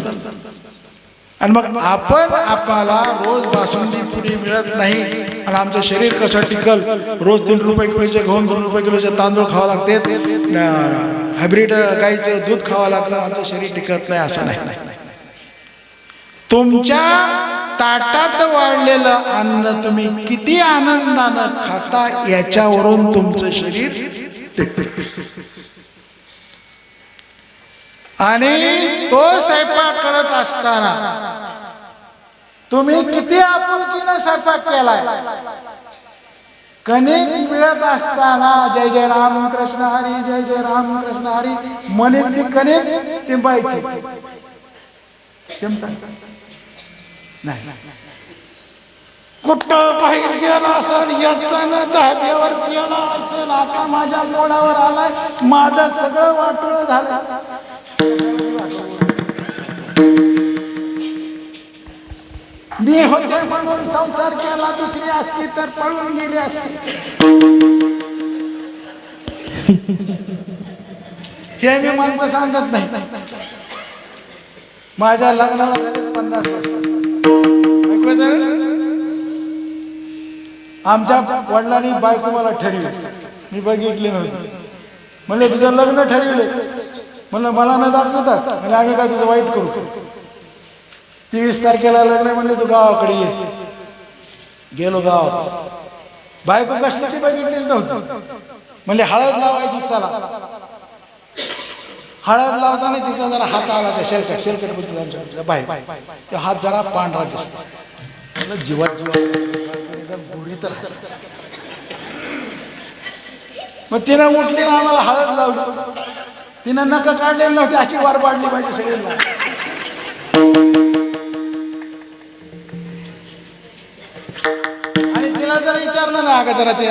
आणि मग आपण आपल्याला रोज बासुंदी पुरी मिळत नाही. आणि आमचं शरीर कसं टिकल? रोज तीन रुपये किलोचे घेऊन दोन रुपये किलोचे तांदूळ खावं लागते. हायब्रिड गाईचं दूध खावं लागतं. आमचं शरीर टिकत नाही असं नाही. तुमच्या ताटात वाढलेलं अन्न तुम्ही किती आनंदानं खाता याच्यावरून तुमचं शरीर टिकतं. आणि तो स्वयंपाक करत असताना तुम्ही किती आपुलकीनं स्वयंपाक केलाय? कणिक मिळत असताना जय जय राम कृष्ण हरी जय जय राम कृष्ण हरी म्हणत ती कणिक टिंबायची. नाही. कुठं बाहेर गेला असेल येताना धाब्यावर गेला असेल आता माझ्या मोडावर आलाय माझं सगळं वाटोळ झालं मी होते म्हणून संसार केला दुसरी असती तर पळून गेली असती. हे मी माणसं सांगत नाही. माझ्या लग्नाला झाले पन्नास वर्ष. आमच्या वडिलांनी बायको मला ठरवली. मी बघितले नव्हते. म्हणजे तुझं लग्न ठरविले म्हणलं मला न दाखवतात म्हणजे आम्ही काय तुझं वाईट करू? तेवीस तारखेला लग्न म्हणले तू गावाकडे ये. गेलो गावात. बायको कशाची बघितलीच नव्हती. म्हणले हळद लावायची चला. हळद लावताना तिचा जरा हात आला त्या शेलकट शेलकट बघितलं आमच्या बाय तो हात जरा पांढरा दिसतो म्हणलं जीवात जीवा गोरी तर मग तिनं उठली आम्हाला हळद लावली. तिनं नका काढलेलं नव्हती अशी वार पाडली पाहिजे सगळ्यांना आणि तिला जरा विचारलं ना का जरा ते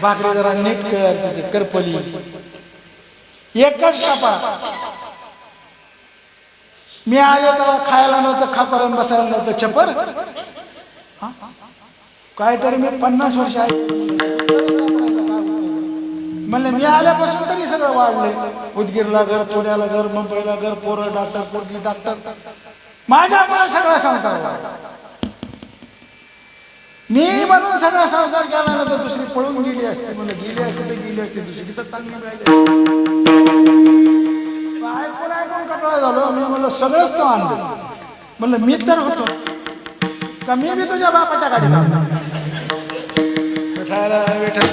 भाकरी जरा नीट कर तिची करपली. एकच खापा मी आले तर खायला नव्हतं खापरण बसायला नव्हतं छपर. काहीतरी मी पन्नास वर्ष आहे. म्हणलं मी आल्यापासून तरी सगळं वाढले उदगीरला घर पुण्याला घर मुंबईला घर पोरं डॉक्टर पोरगी डॉक्टर. माझ्यामुळे सगळा संसार वाढला. मी म्हणून सगळा संसार केला ना तर दुसरी पळून गेली असते. म्हणलं गेली असते तर गेली असते दुसरी तर चांगली मिळाली ऐकून ऐकून कटाळा झालो मी म्हणलं सगळंच तो आणलं. म्हणलं मी तर होतो. का मी बी तुझ्या बापाच्या गाडीत आणलं विठाला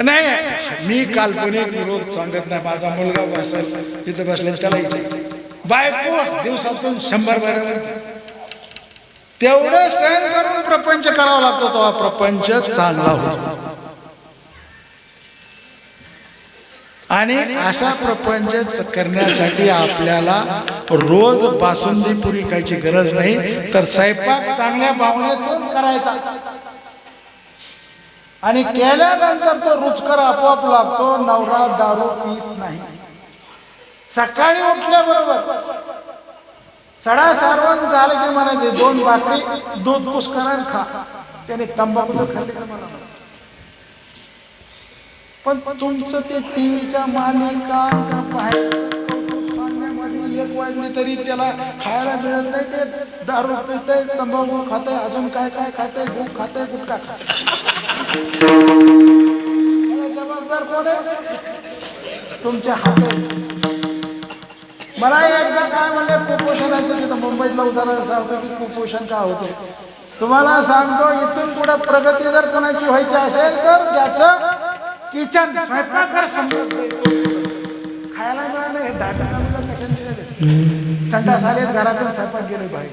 नाही. मी काल्पनिक विरोध सांगत नाही. माझा मुलगा बसेल तिथं बसले त्याला बायको दिवसातून शंभर बरोबर तेवढं सहन करून प्रपंच करावा लागतो तो हा प्रपंच चांगला होतो. आणि असा प्रपंच करण्यासाठी आपल्याला रोज बासुंदी पुरी खायची गरज नाही तर स्वयंपाक चांगल्या भावनेतून करायचा. आणि केल्यानंतर तो रुचकर आपोआप लागतो नवरा दारू पित नाही. सकाळी उठल्याबरोबर सडा सारवण झालं की म्हणायचे दोन भाकरी दूध पुष्करण खा. त्याने तंबाखूचं खाल्ले. मला पण तुमचं ते टीव्हीच्या मालिका सांगण्यामध्ये एक वाजली तरी त्याला खायला मिळत नाही ते दारू पितय तंबाखू खातंय अजून काय काय खातंय दूध खातंय गुटखा खात जबाबदार कोण आहे? तुमच्या हातात मला एकदा काय म्हणले कुपोषणाचं तिथं मुंबईतलं उदाहरण सांगतो की कुपोषण का होतं. तुम्हाला सांगतो इथून पुढे प्रगती जर कोणाची व्हायची असेल तर ज्याचं किचन स्वयंपाकघर समजत नाही खायला मिळालं हे दाटा कशाने संडास आले घरातून स्वयंपाक गेले बाहेर.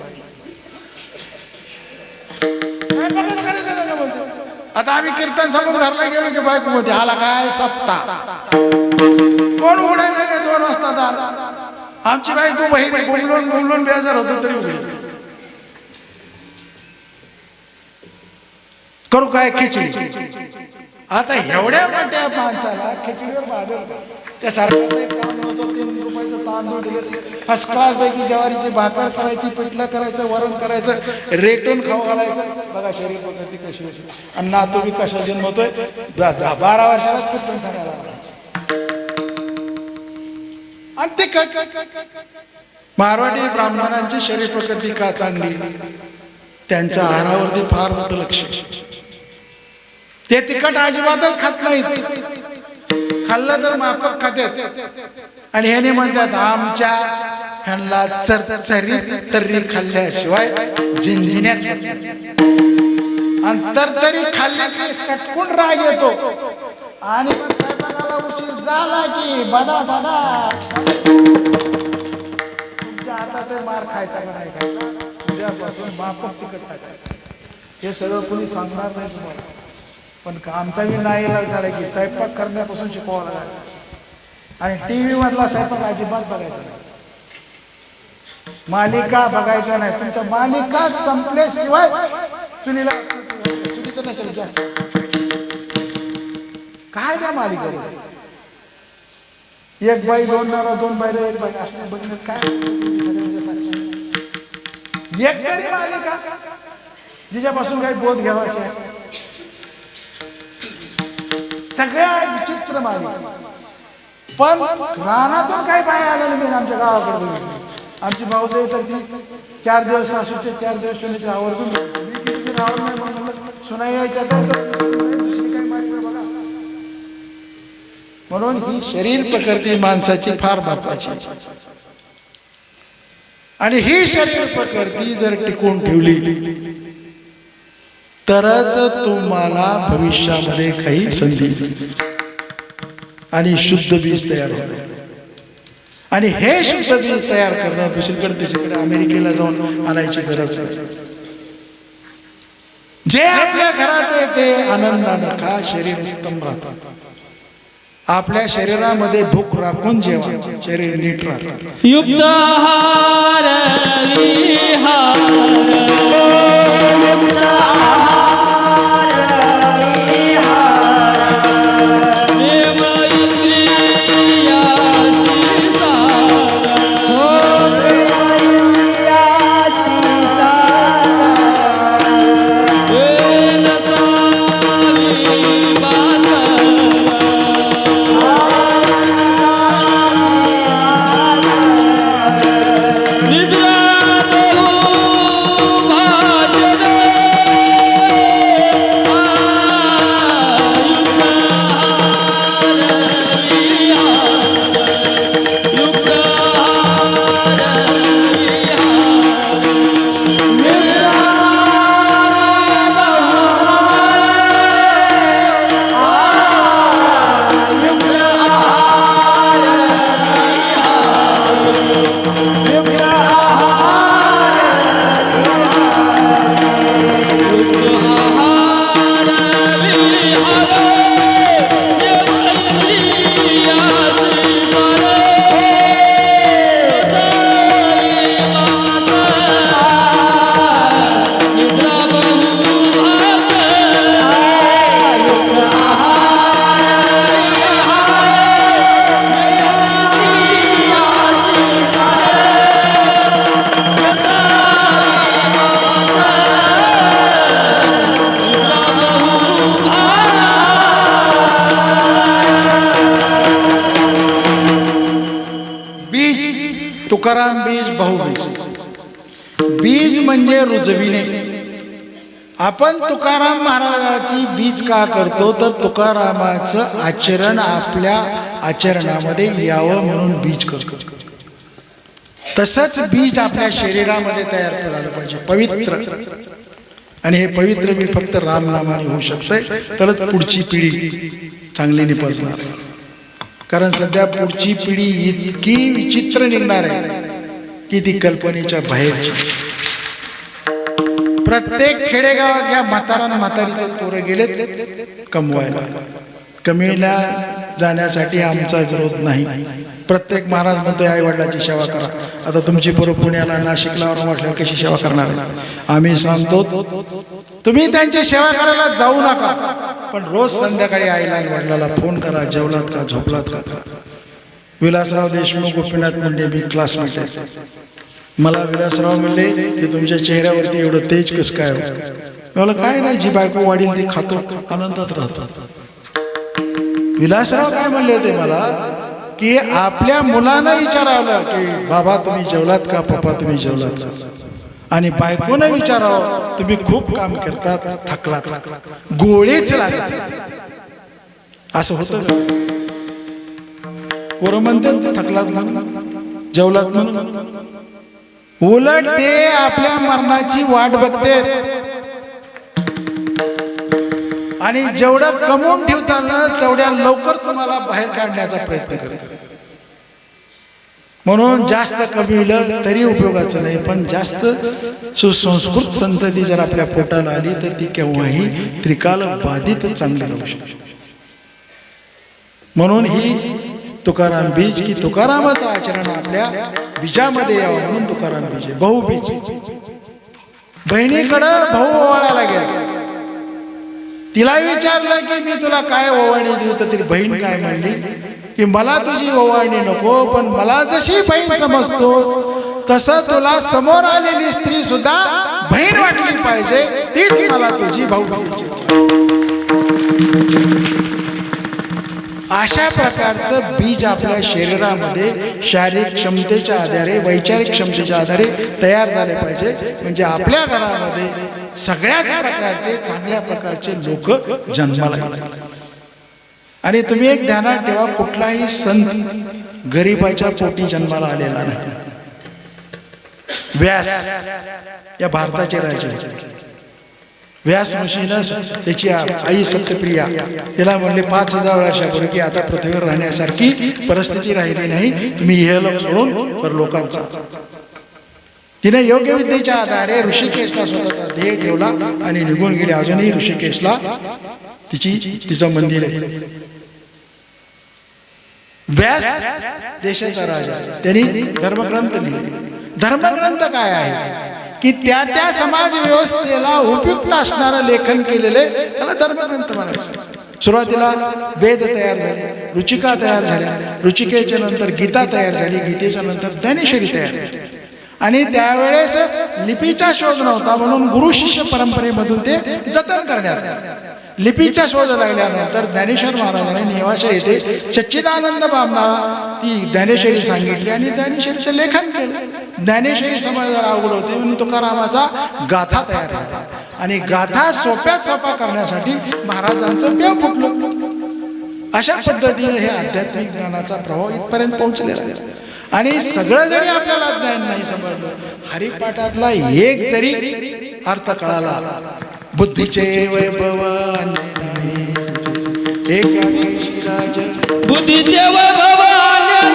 बोलतो? आता आम्ही कीर्तन सांगून घरला गेलो की बायको मध्ये आला काय? सप्ता कोण उडायला नाही दोन वाजता दार. आमची बायको बहिणी बोलून बोलून बेजार होत तरी उघडी करू काय खिचडी? आता एवढ्या मोठ्या माणसाला खिचडीवर भागेल त्या सरकारने तीन रुपयाचं तांदूळ दिले. फर्स्ट क्लास पैकी ज्वारीची भाकर करायची पिठलं करायचं वरण करायचं रेटून खाऊ घालायचं. बघा शरीर पद्धती कशी होती. आणि नातू बी कशा जन्मतोय बारा वर्षालाच कीर्तन सांगायला लागला. आणि ते काय? मारवाडी ब्राह्मणांची शरीर प्रकृती का चांगली? त्यांच्या आहारावरती फार मोठं लक्ष. ते तिखट अजिबातच खात नाहीत. खाल्लं तर माफक खात्यात आणि ह्याने म्हणतात आमच्या ह्यांना चरचरी तर्री खाल्ल्याशिवाय झिंझिण्याच आणि तरतरी खाल्ली की सटकून राग येतो. आणि मग स्वयंपाकाला उशीर झाला की बदा बदा. तुमच्या हातात मार खायचा का नाही खायचा? उद्यापासून माफक तिकट टाकायचं. हे सगळं कोणी सांगणार नाही तुम्हाला. पण आमचा मी नाही झाला की स्वयंपाक करण्यापासून शिकवावं लागेल. आणि टी व्ही मधला स्वयंपाक अजिबात बघायचा नाही. मालिका बघायच्या नाही. तुमच्या मालिका संपल्याशिवाय चुलीला चुलीचं नसेल जास्त. काय त्या मालिका एक बाई दोन नवरा दोन बायला एक बाई. असं बघण्यात काय? एक तरी मालिका जिच्यापासून काही बोध घ्यावा सगळ्या विचित्र मालिका. पण रानातून काही बाय आलेलं नाही आमच्या गावाकडे आमची भाऊजाई तर ती चार दिवस सासूचे चार दिवस सुनेचे आवर्जून सुनाई यायच्या तर दुसरी काही मालिका बघा म्हणून ही शरीर प्रकृती माणसाची फार महत्वाची आणि ही शरीर प्रकृती जर टिकून ठेवली तरच तुम्हाला भविष्यामध्ये काही संधी आणि शुद्ध बीज तयार होईल आणि हे शुद्ध बीज तयार करणं दुसरीकडे तिसरीकडे अमेरिकेला जाऊन आणायची गरज नाही. जे आपल्या घरात येते आनंदानं खा शरीर उत्तम राहतात आपल्या शरीरामध्ये भूक राखून जेवा. शरीर नीट राहत. युक्त आहार विहार तुकाराम बीज बहुबीज. बीज म्हणजे रुजविणे. आपण तुकाराम महाराजाची बीज का करतो? तर तुकारामाचं आचरण आपल्या आचरणामध्ये यावं म्हणून बीज करतो. तसंच बीज आपल्या शरीरामध्ये तयार झालं पाहिजे. पवित्र. आणि हे पवित्र मी फक्त रामनामाने होऊ शकतंय. तरच पुढची पिढी चांगली निपजणार. कारण सध्या पुढची पिढी इतकी विचित्र निघणार आहे. की ती कल्पनेच्या बाहेरची. प्रत्येक खेडेगावात या म्हातारा म्हातारीचे पोरं गेलेत कमवायला. कमीला जाण्यासाठी आमचा विरोध नाही. प्रत्येक महाराज म्हणतोय आई वडिलाची सेवा करा. आता तुमची पोरं पुण्याला नाशिकला म्हटल्यावर कशी सेवा करणार आहे आम्ही सांगतो तुम्ही त्यांची सेवा करायला जाऊ नका. पण रोज संध्याकाळी आईला वडिलाला फोन करा जेवलात का झोपलात का विलासराव देशमुख गोपीनाथ मुंडे मी क्लासमेट आहे मला विलासराव म्हणले की तुमच्या चेहऱ्यावरती एवढं तेज कसं काय हो? मला काय नाही जी बायको वाढील ती खातो आनंदात राहतो. विलासराव काय म्हणले होते मला? की आपल्या मुलांना विचारावलं की बाबा तुम्ही जेवलात का? पप्पा तुम्ही जेवलात का? आणि बायकोनं विचारावं तुम्ही खूप काम करतात थकलात. गोळेच गोळीच असं होतं पोरं म्हणतात थकलात ना जेवलात ना. उलट ते आपल्या मरणाची वाट बघते आणि जेवढं कमवून ठेवताना तेवढ्या लवकर तुम्हाला बाहेर काढण्याचा प्रयत्न करत म्हणून जास्त कमविलं तरी उपयोगाचं नाही पण जास्त सुसंस्कृत संतती जर आपल्या पोटाला आली तर ती केव्हाही त्रिकाल बाधित चांगली राहू शकते. म्हणून ही तुकाराम बीज की तुकारामाचं आचरण आपल्या बीजामध्ये यावं म्हणून तुकाराम बीज आहे. बीज बहिणीकडं भाऊ ओवाळायला गेला. तिला विचारलं की मी तुला काय ओवाळणी देऊ? तर ती बहीण काय म्हणली की मला तुझी ओवाळणी नको पण मला जशी बहीण समजतो तसं तुला समोर आलेली स्त्री सुद्धा बहीण वाटली पाहिजे तीच मला तुझी भाऊ अशा प्रकारचं बीज आपल्या शरीरामध्ये शारीरिक क्षमतेच्या आधारे वैचारिक क्षमतेच्या आधारे तयार झाले पाहिजे. म्हणजे आपल्या घरामध्ये सगळ्याच प्रकारचे चांगल्या प्रकारचे लोक जन्माला आणि तुम्ही एक ध्यानात ठेवा कुठलाही संत गरिबाच्या पोटी जन्माला आलेला नाही. व्यास या भारताचे राजे होते. व्यास ऋषीनं त्याची आई सत्यप्रिया. तिला म्हणले पाच हजार वर्षापूर्वी की आता पृथ्वीवर राहण्यासारखी परिस्थिती राहिली नाही. तुम्ही हे लोक सोडून तर लोकांचा. तिने योग्य विद्येच्या आधारे ऋषिकेशला स्वतःचा ध्येय ठेवला आणि निघून गेले. अजूनही ऋषिकेशला तिची तिचं मंदिर आहे. व्यास देशाचा राजा त्यांनी धर्मग्रंथ लिहिले. धर्मग्रंथ काय आहे? की त्या त्या समाज व्यवस्थेला उपयुक्त असणारं लेखन केलेले त्याला धर्मग्रंथ म्हणायचं. सुरुवातीला वेद तयार झाले रुचिका तयार झाल्या रुचिकेच्या नंतर गीता तयार झाली गीतेच्या नंतर ज्ञानेश्वरी तयार झाली. आणि त्यावेळेस लिपीचा शोध नव्हता म्हणून गुरु शिष्य परंपरेमधून ते जतन करण्यात आले. लिपीचा शोध लागल्यानंतर ज्ञानेश्वर महाराजांनी नेवाशा येथे सच्चिदानंद बाबा ती ज्ञानेश्वरी सांगितली आणि ज्ञानेश्वरीचं लेखन केलं. ज्ञानेश्वरी समाजाला अवघड होते. म्हणून तुकारामाचा गाथा तयार झाला. आणि गाथा सोप्यात सोपा करण्यासाठी महाराजांचं देव फुटलं. अशा पद्धतीने हे आध्यात्मिक ज्ञानाचा प्रभाव इथपर्यंत पोहोचलेला आहे. आणि सगळं जरी आपल्याला ज्ञान नाही समजलं हरिपाठातला एक जरी अर्थ कळाला बुद्धीचे वैभव एक नाही. एकादशी राज बुद्धीचे वैभवान्य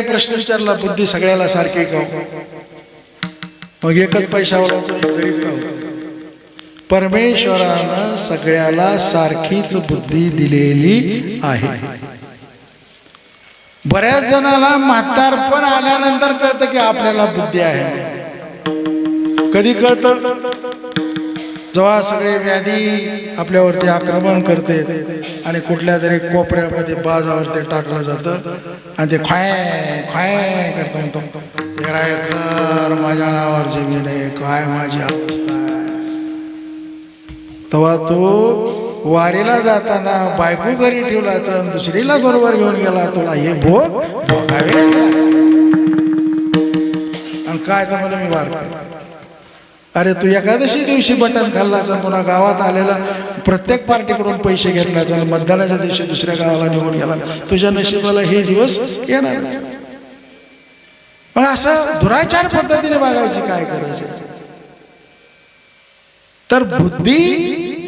मला प्रश्न विचारला बुद्धी सगळ्याला सारखी का मग एकच पैशावर परमेश्वरानं सगळ्याला सारखीच बुद्धी दिलेली आहे. बऱ्याच जणाला म्हातारपण आल्यानंतर कळतं की आपल्याला बुद्धी आहे. कधी कळतं? जेव्हा सगळे व्याधी आपल्यावरती आक्रमण करते आणि कुठल्या तरी कोपऱ्यामध्ये बाजावरती टाकलं जातं आणि ते खाय खाय करतो म्हणतो. ते रायकर माझ्या नावावर जमीन आहे काय माझी अवस्था तेव्हा तो वारीला जाताना बायको घरी ठेवला तर दुसरीला बरोबर घेऊन गेला तुला हे भोग भोगावे आणि काय तर मला मी वार अरे तू एकादशी दिवशी बटन खाल्लाचा पुन्हा गावात आलेला प्रत्येक पार्टीकडून पैसे घेतल्याचा मतदानाच्या दिवशी दुसऱ्या गावाला निघून गेला. तुझ्या नशिबाला हे दिवस येणार मग असं दुराचार पद्धतीने बघायची काय करायचे तर बुद्धी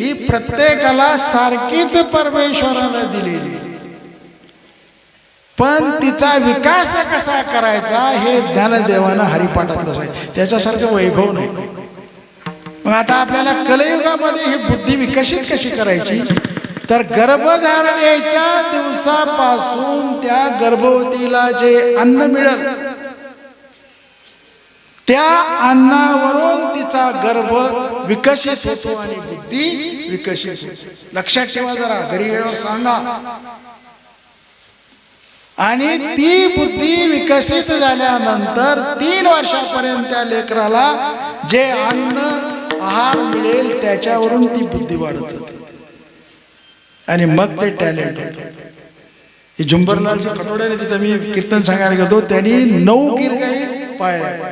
ही प्रत्येकाला सारखीच परमेश्वरानं दिलेली. पण तिचा विकास कसा करायचा हे ज्ञानदेवानं हरिपाठातलं सांगितलं. त्याच्यासारखं वैभव नाही. मग आता आपल्याला कलयुगामध्ये ही बुद्धी विकसित कशी करायची? तर गर्भधारणेच्या दिवसापासून त्या गर्भवतीला जे अन्न मिळेल त्या अन्नावरून तिचा गर्भ विकसित होतो आणि बुद्धी विकसित लक्षात ठेवा जरा घरी वेळेवर सांगा. आणि ती बुद्धी विकसित झाल्यानंतर तीन वर्षापर्यंत त्या लेकराला जे अन्न आहार मिळेल त्याच्यावरून ती बुद्धी वाढत होती आणि मग ते टॅलेंट होत. हे झुंबरलालजी कटोड्याने तिथं मी कीर्तन सांगायला गेलो त्यांनी नऊ गिरगाई पाळल्या.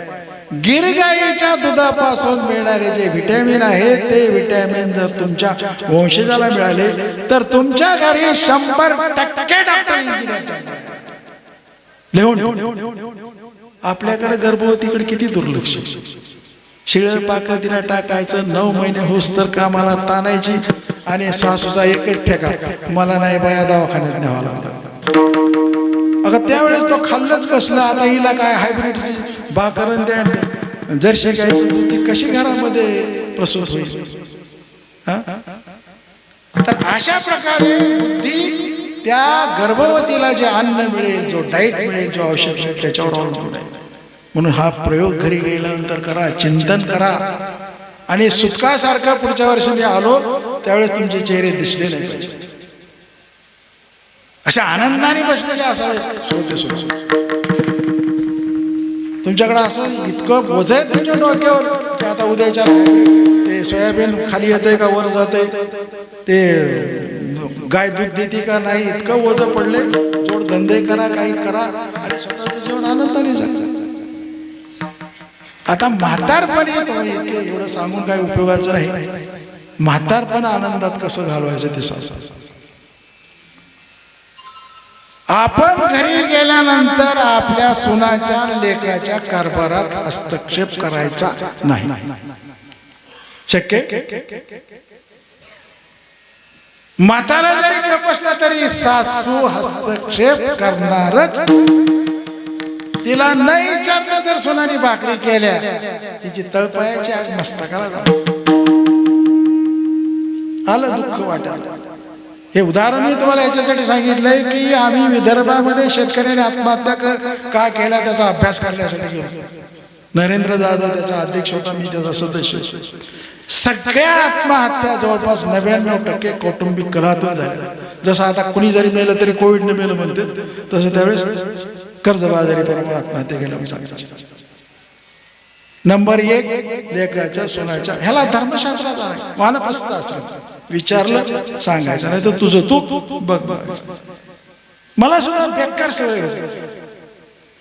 गिरगाईच्या दुधापासून मिळणारे जे व्हिटॅमिन आहे ते व्हिटॅमिन जर तुमच्या वंशजाला मिळाले तर तुमच्या घरी शंभर टक्के डॉक्टर इंजिनियर लिहून आपल्याकडे गर्भवतीकडे किती दुर्लक्ष शिळ पाक तिला टाकायचं नऊ महिने होस तर कामाला ताणायची आणि सासूचा एकच ठेका मला नाही बाया दवाखान्यात न्यावा लागला. अगं त्यावेळेस तो खाल्लंच कसलं आता हिला काय हायब्रिड बाकरण द्या. जर्शी गायची ती कशी घरामध्ये प्रसूत होईल? तर अशा प्रकारे बुद्धी त्या गर्भवतीला जे अन्न मिळेल जो डाईट मिळेल जो औषध मिळेल त्याच्यावर अवलंबून आहे. म्हणून हा प्रयोग घरी गेल्यानंतर करा चिंतन करा. आणि सुतकासारखा पुढच्या वर्षी मी आलो त्यावेळेस तुमचे चेहरे दिसले नाही पाहिजे. अशा आनंदाने बसलेले असावेत श्रोते श्रोते तुमच्याकडे असं इतकं बोज आहे तुमच्या डोक्यावर की आता उद्याच्या ते सोयाबीन खाली येते का वर जाते ते गाय दूध देते का नाही? इतकं ओझं पडले जोड धंदे करा काही करा. आणि स्वतःचं जीवन आनंदाने जगा आता म्हातारपण येतो इतके एवढं सांगून काही उपयोगाचं नाही म्हातारपण आनंदात कसं घालवायचं ते आपण घरी गेल्यानंतर आपल्या सुनाच्या लेखाच्या कारभारात हस्तक्षेप करायचा नाही. शक्य? म्हातारा जरी बसला तरी सासू हस्तक्षेप करणारच. तिला न विचारलं जर सोनारी भाकरी केल्या तिची तळपायाची आज मस्तकाला आलं दुःख वाटायला. हे उदाहरण मी तुम्हाला याच्यासाठी सांगितलंय की आम्ही विदर्भामध्ये शेतकऱ्याने आत्महत्या का केल्या त्याचा अभ्यास करण्यासाठी गेलो. नरेंद्र जाधव त्याचा अध्यक्ष होता मी त्याचा सदस्य. सगळ्या आत्महत्या जवळपास नव्याण्णव टक्के कौटुंबिक कलातून झाल्या. जसं आता कुणी जरी मेलं तरी कोविडने मेलं म्हणते तसं त्यावेळेस कर्जबाजारीपणामुळे आत्महत्या केल्या नंबर एक लेखाच्या सोन्याच्या ह्याला धर्मशास्त्राचा नाही वानप्रस्थ विचारलं सांगायचं नाही तर तुझं तू बघ बघायचं. मला सुद्धा बेकार सवय होती.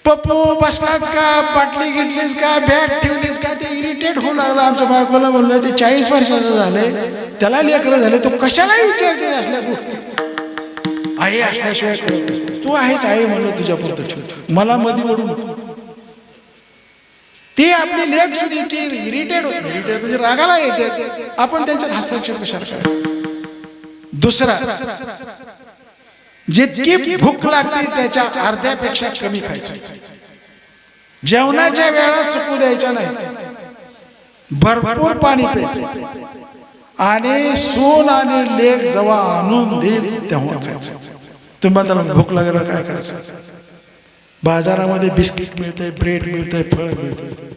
पप्पू बसलाच का? बाटली घेतलीस का? बॅट ठेवलीस का? ते इरिटेट होऊ लागलं. आमच्या बायकोला बोललं ते चाळीस वर्षाचं झाले त्याला लेकरं झाले. तो कशाला विचारते असल्या गोष्टी? आई असल्याशिवाय कळत नसते तू आहेच आहे म्हणलं तुझ्या पुरतं ठेव मला मध्ये म्हणून ते आपली लेख सुद्धा ती इरिटेड होते. म्हणजे रागाला येते. आपण त्यांच्यात हस्तक्षेप कशा करायचा? दुसरा जितकी भूक लागते त्याच्या अर्ध्यापेक्षा कमी खायची. जेवणाच्या वेळा चुकू द्यायच्या नाही. भरभर पाणी प्यायचं. आणि सून आणि लेख जेव्हा आणून देईल तेव्हा खायचं. तुम्ही त्याला भूक लागलं काय करायचं? बाजारामध्ये बिस्किट मिळतंय ब्रेड मिळतंय फळ मिळतंय.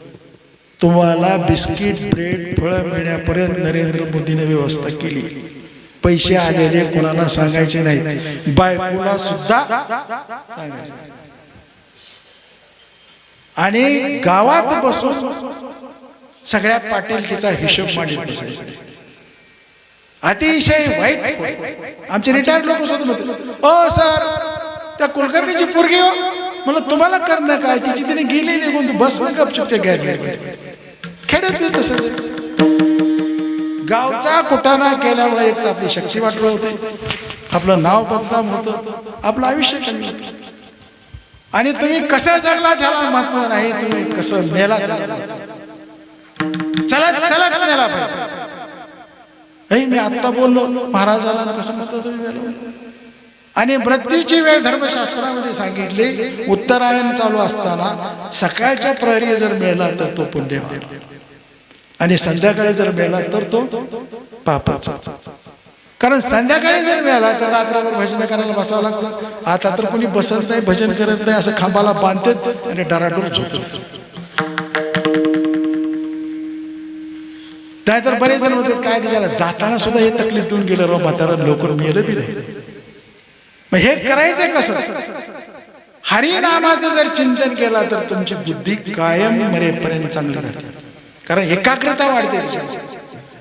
तुम्हाला बिस्किट ब्रेड फळं मिळण्यापर्यंत नरेंद्र मोदीने व्यवस्था केली. पैसे आलेले कोणाला सांगायचे नाही बायकोला सुद्धा आणि गावात बसून सगळ्या पाटीलकीचा हिशोब मांडीत बसायचा. अतिशय वाईट आमचे रिटायर्ड लोक सुद्धा म्हणतात ओ सर त्या कुलकर्णीची पोरगी हो. म्हणलं तुम्हाला करणं काय? तिची तिने गेली निघून तू बस गपचूप ते गॅर खेड्यात नाही तसं. गावचा कुटाणा केल्यामुळे एक तर आपली शक्ती वाटलं होते. आपलं नाव बदनाम होतं. आपलं आयुष्य कमी होतं. आणि तुम्ही कसं जगला त्याला महत्त्व नाही तुम्ही कसं मेला. चला चला मेला पाहिजे. हे मी आत्ता बोललो महाराजाला कसं म्हणतो आणि मृत्यूची वेळ धर्मशास्त्रामध्ये सांगितली उत्तरायण चालू असताना सकाळच्या प्रहरी जर मेला तर तो पुण्यवान. आणि संध्याकाळी जर मेला तर तो पापाचा. कारण संध्याकाळी जर मिळाला तर रात्रभर भजन करायला बसावं लागतं. आता तर कोणी बसत नाही भजन करत नाही असं खांबाला बांधतात आणि डराडूर झोपत नाहीतर बरेच जण म्हणतात काय त्याच्याला जाताना सुद्धा हे तकलीफ देऊन गेलं राव म्हातारा लवकर मेलं बी नाही. मग हे करायचं कसं? हरिनामाचं जर चिंतन केलं तर तुमची बुद्धी कायम मरेपर्यंत चांगली राहते. कारण एकाग्रता वाढते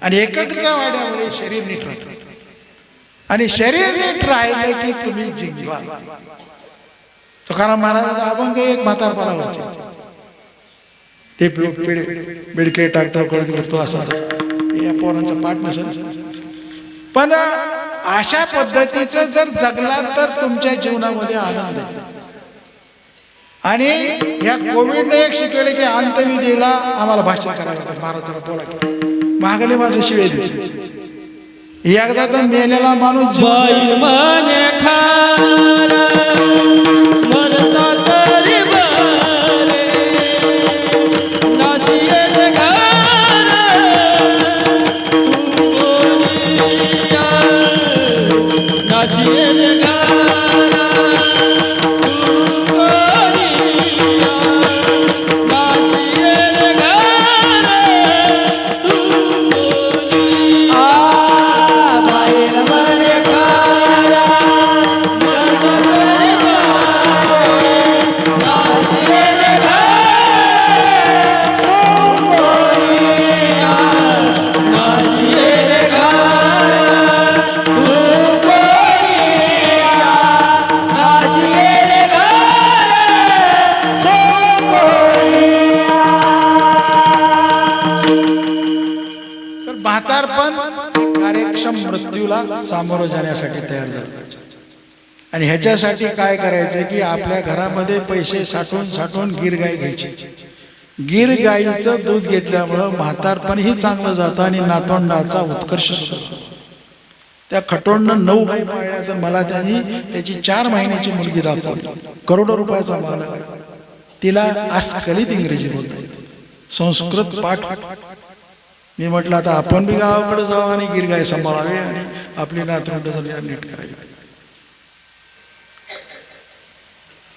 आणि एकाग्रता वाढल्यामुळे शरीर नीट राहतं. आणि शरीर नीट राहिले की तुम्ही जिंकला तुकाराम महाराजाचा अभंग एक म्हातारपणावरचे. ते बिडके टाकतो कळत करतो असा या पोरांचा पाठ नसेल. पण अशा पद्धतीचं जर जगला तर तुमच्या जीवनामध्ये आनंद आहे. आणि ह्या कोविडने एक शिकवले की अंतविधीला आम्हाला भाषण करावं लागतं. महाराज जरा बोला माझे शिवे दिले एकदा तर मेलेला माणूस सामोरं जाण्यासाठी तयार झालं. पाहिजे आणि ह्याच्यासाठी काय करायचं की आपल्या घरामध्ये पैसे साठवून साठवून गिर गाय घ्यायची. गिर गाईचं दूध घेतल्यामुळं म्हातारपणही चांगलं जातं आणि नातोंडाचा उत्कर्ष होतो. त्या खटोंडनं नऊ गाई पाळल्या तर मला त्यांनी त्याची चार महिन्याची मुलगी दाखवली. करोडो रुपयाचा माल तिला अस्खलित इंग्रजी बोलता येते. संस्कृत पाठ. मी म्हटलं आता आपण बी गावाकडे जाऊ आणि गिरगाय सांभाळावे आणि आपली नातवंड नीट करावी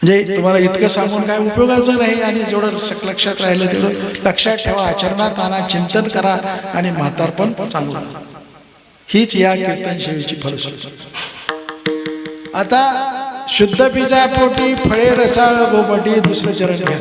म्हणजे तुम्हाला इतकं सांगून काय उपयोगाचं नाही आणि जेवढं लक्षात राहिलं तेवढं लक्षात ठेवा आचरणात आणा चिंतन करा आणि म्हातारपण चांगलं. हीच या कीर्तन सेवेची फलश्रुती. आता शुद्ध बीजा पोटी फळे रसाळ गोपटी दुसरं चरण घ्या.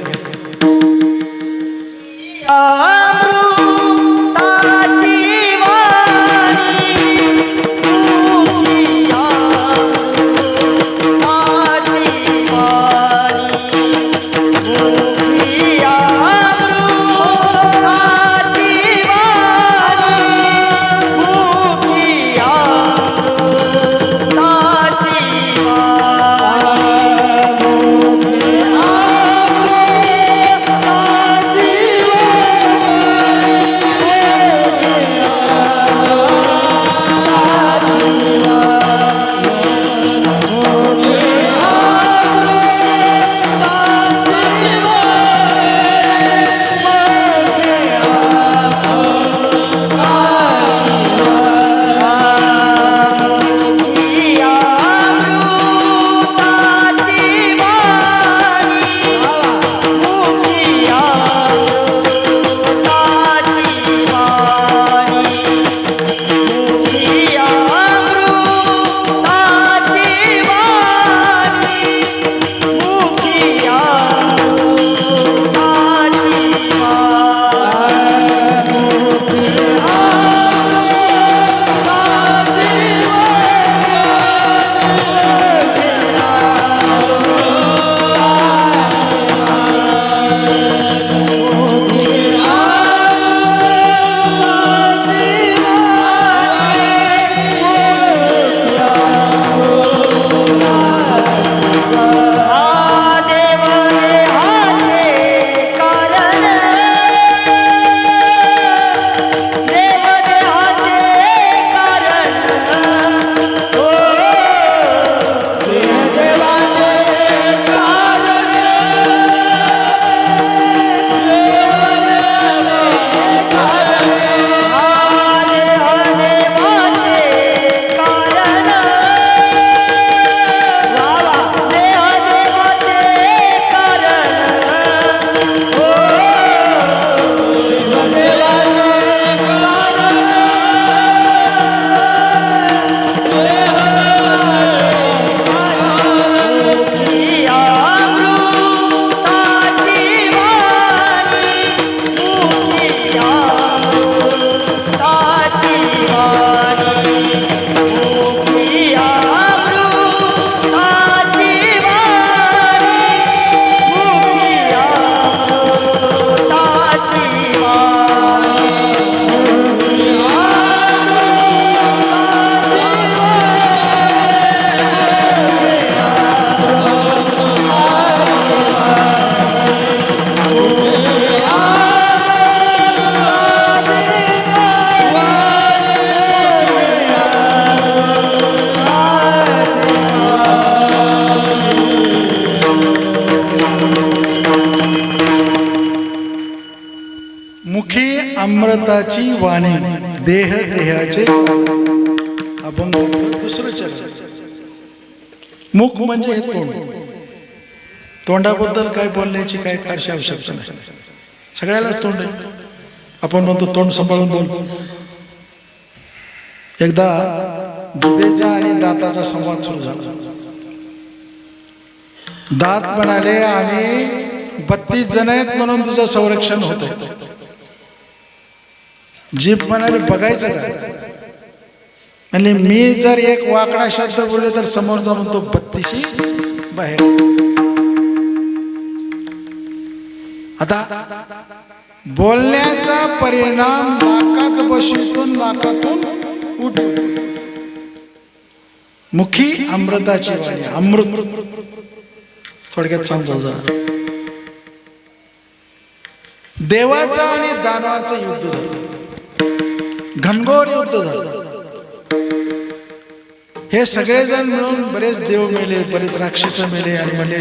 अमृताची वाणी देह देहाचे अभंग दुसरं चरण मुख म्हणजे हे तोंड. तोंडाबद्दल काय बोलण्याची काय फारशी आवश्यकता नाही. सगळ्यालाच तोंड आहे. आपण म्हणतो तोंड सांभाळून बोल. एकदा दुबेचा आणि दाताचा संवाद सुरू झाला. दात म्हणाले आणि बत्तीस जण आहेत म्हणून तुझं संरक्षण होत जीभ म्हणाले बघायचं काय म्हणजे मी जर एक वाकडा शब्द बोलले तर समोर जाऊन तो बत्तीशी बाहेर. आता बोलण्याचा परिणाम नाकात बशीतून नाकातून उठ मुखी अमृताची वाणी अमृत. थोडक्यात सांगतो जरा. देवाचं आणि दानवाचं युद्ध झालं. घनघोर युद्ध झालं. हे सगळेजण मिळून बरेच देव मेले बरेच राक्षस मेले आणि म्हणले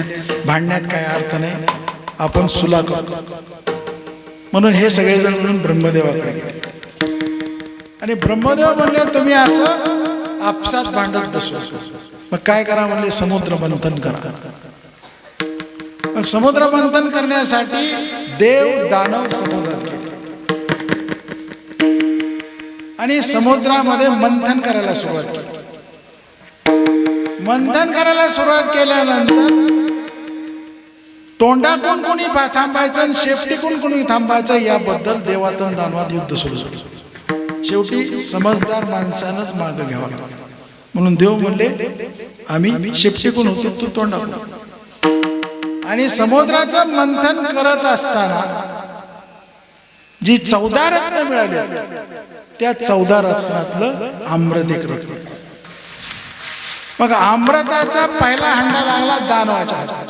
भांडण्यात काय अर्थ नाही आपण सुला करतो. म्हणून हे सगळेजण मिळून ब्रह्मदेवाकडे गेले. आणि ब्रह्मदेव म्हणले तुम्ही असं आपसात भांडत बसू मग काय करा म्हणले समुद्र मंथन करा. मग समुद्र मंथन करण्यासाठी देव दानव समुद्रात गेले. आणि समुद्रामध्ये मंथन करायला सुरुवात केली. मंथन करायला सुरुवात केल्यानंतर तोंडाकून कोणी थांबायचं आणि शेपटीकून कोणी थांबायचं याबद्दल देवातन दानवात युद्ध सुरू झालं. शेवटी समजदार माणसानंच मागं घ्यावं लागतं म्हणून देव म्हणले आम्ही शेपटीकून होतो तू तोंडाकून आणि समुद्राचं मंथन करत असताना जी चौदा रत्न मिळाली त्या चौदा रत्नातलं आम्रत एक रत्न. मग अमृताचा पहिला हंडा लागला दानवाच्या हातात.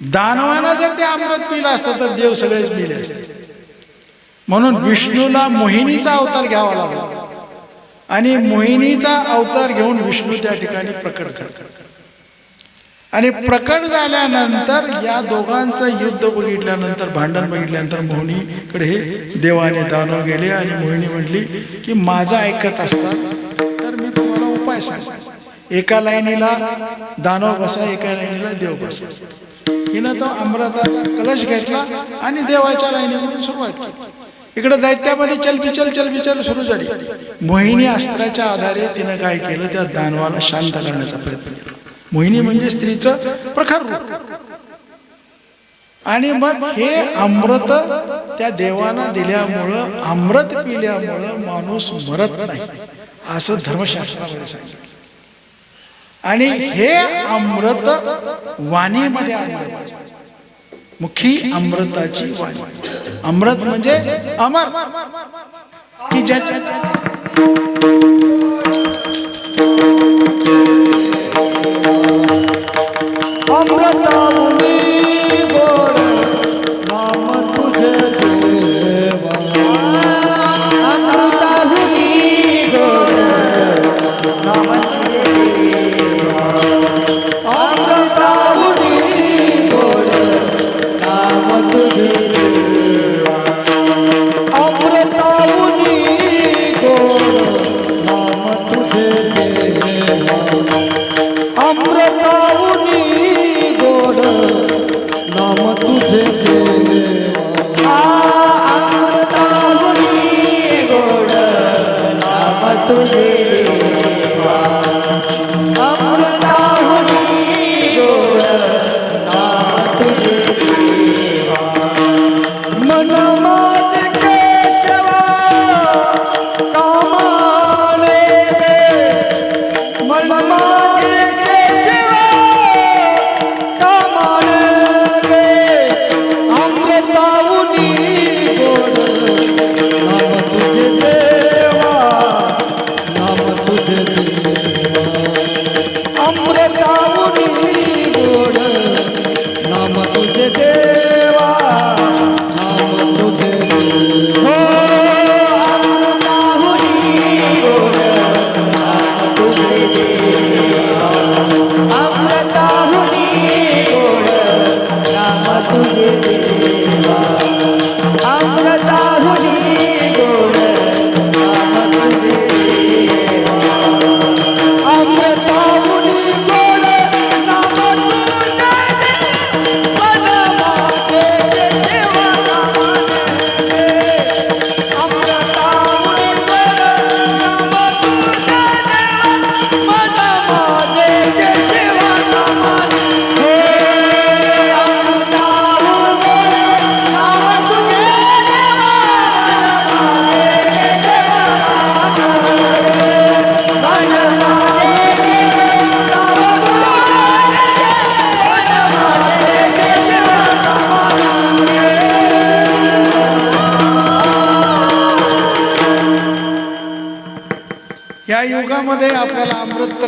दानवानं जर ते अमृत पिलं असतं तर देव सगळेच पिले असते. म्हणून विष्णूला मोहिनीचा अवतार घ्यावा लागला. आणि मोहिनीचा अवतार घेऊन विष्णू त्या ठिकाणी प्रकट करतात आणि प्रकट झाल्यानंतर या दोघांचं युद्ध बघितल्यानंतर भांडण बघितल्यानंतर मोहिनीकडे हे देवाने दानव गेले आणि मोहिनी म्हटली की माझं ऐकत असतात तर मी तुम्हाला उपाय सांग एका लाईनीला दानव बसा एका लाईनीला देव बसा. हिनं तो अमृताचा कलश घेतला आणि देवाच्या लाईनीमधून सुरुवात केली. इकडे दैत्यामध्ये चलबिचल चलबिचल सुरू झाली. मोहिनी अस्त्राच्या आधारे तिनं काय केलं? त्या दानवाला शांत करण्याचा प्रयत्न केला. मोहिनी म्हणजे स्त्रीचं प्रखर आणि मग हे अमृत त्या देवाना दिल्यामुळं अमृत पिल्यामुळं माणूस मरत नाही असं धर्मशास्त्रामध्ये सांगितलं. आणि हे अमृत वाणीमध्ये आलेलं पाहिजे. मुखी अमृताची वाणी. अमृत म्हणजे अमर. की ज्याच्या अमृतामुनी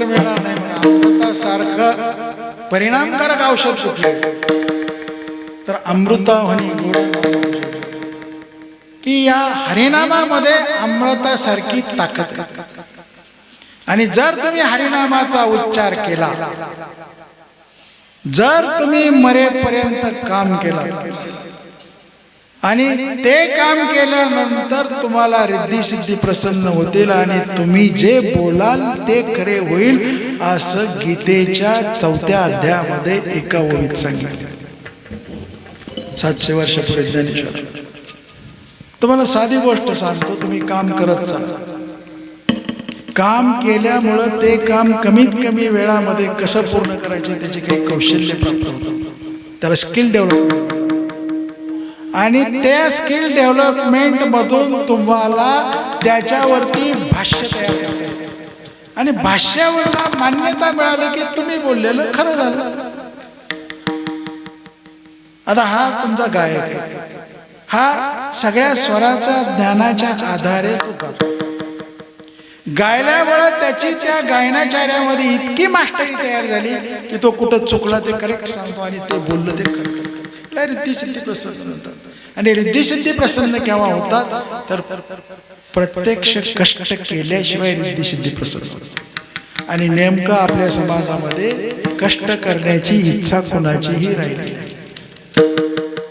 उत्तर मिळणार नाही म्हणजे अमृतासारखं परिणामकारक औषध कुठलं? तर अमृताहनी गोड की या हरिनामामध्ये अमृतासारखी ताकद आणि जर तुम्ही हरिनामाचा उच्चार केला जर तुम्ही मरेपर्यंत काम केलं आणि ते काम केल्यानंतर तुम्हाला रिद्धी सिद्धी प्रसन्न होतील आणि तुम्ही जे बोलाल ते खरे होईल असं गीतेच्या चौथ्या अध्यायामध्ये एका ओळीत सांगितलं. सातशे वर्षापूर्वी ज्ञानेश्वर. तुम्हाला साधी गोष्ट सांगतो तुम्ही काम करत चाल काम केल्यामुळं ते काम कमीत कमी वेळामध्ये कसं पूर्ण करायचे त्याचे काही कौशल्य प्राप्त होतं. त्याला स्किल डेव्हलप आणि त्या स्किल डेव्हलपमेंट मधून तुम्हाला त्याच्यावरती भाष्य तयार करता येते आणि भाष्यावरला मान्यता मिळाली की तुम्ही बोललेलं खरं झालं. आता हा तुमचा गायक आहे. हा सगळ्या स्वराच्या ज्ञानाच्या आधारे तो गातो. गायल्यामुळे त्याची त्या गायनाचार्यामध्ये इतकी मास्टरी तयार झाली की तो कुठं चुकला ते करेक्ट सांगतो आणि ते बोललं ते खरं. खरं रिद्धी प्रसन्न होतात. आणि रिद्धी प्रसन्न केव्हा होतात? तर प्रत्यक्ष कष्ट केल्याशिवाय रिद्धी प्रसन्न होतात. आणि नेमकं आपल्या समाजामध्ये कष्ट करण्याची इच्छा कोणाचीही राहिली नाही.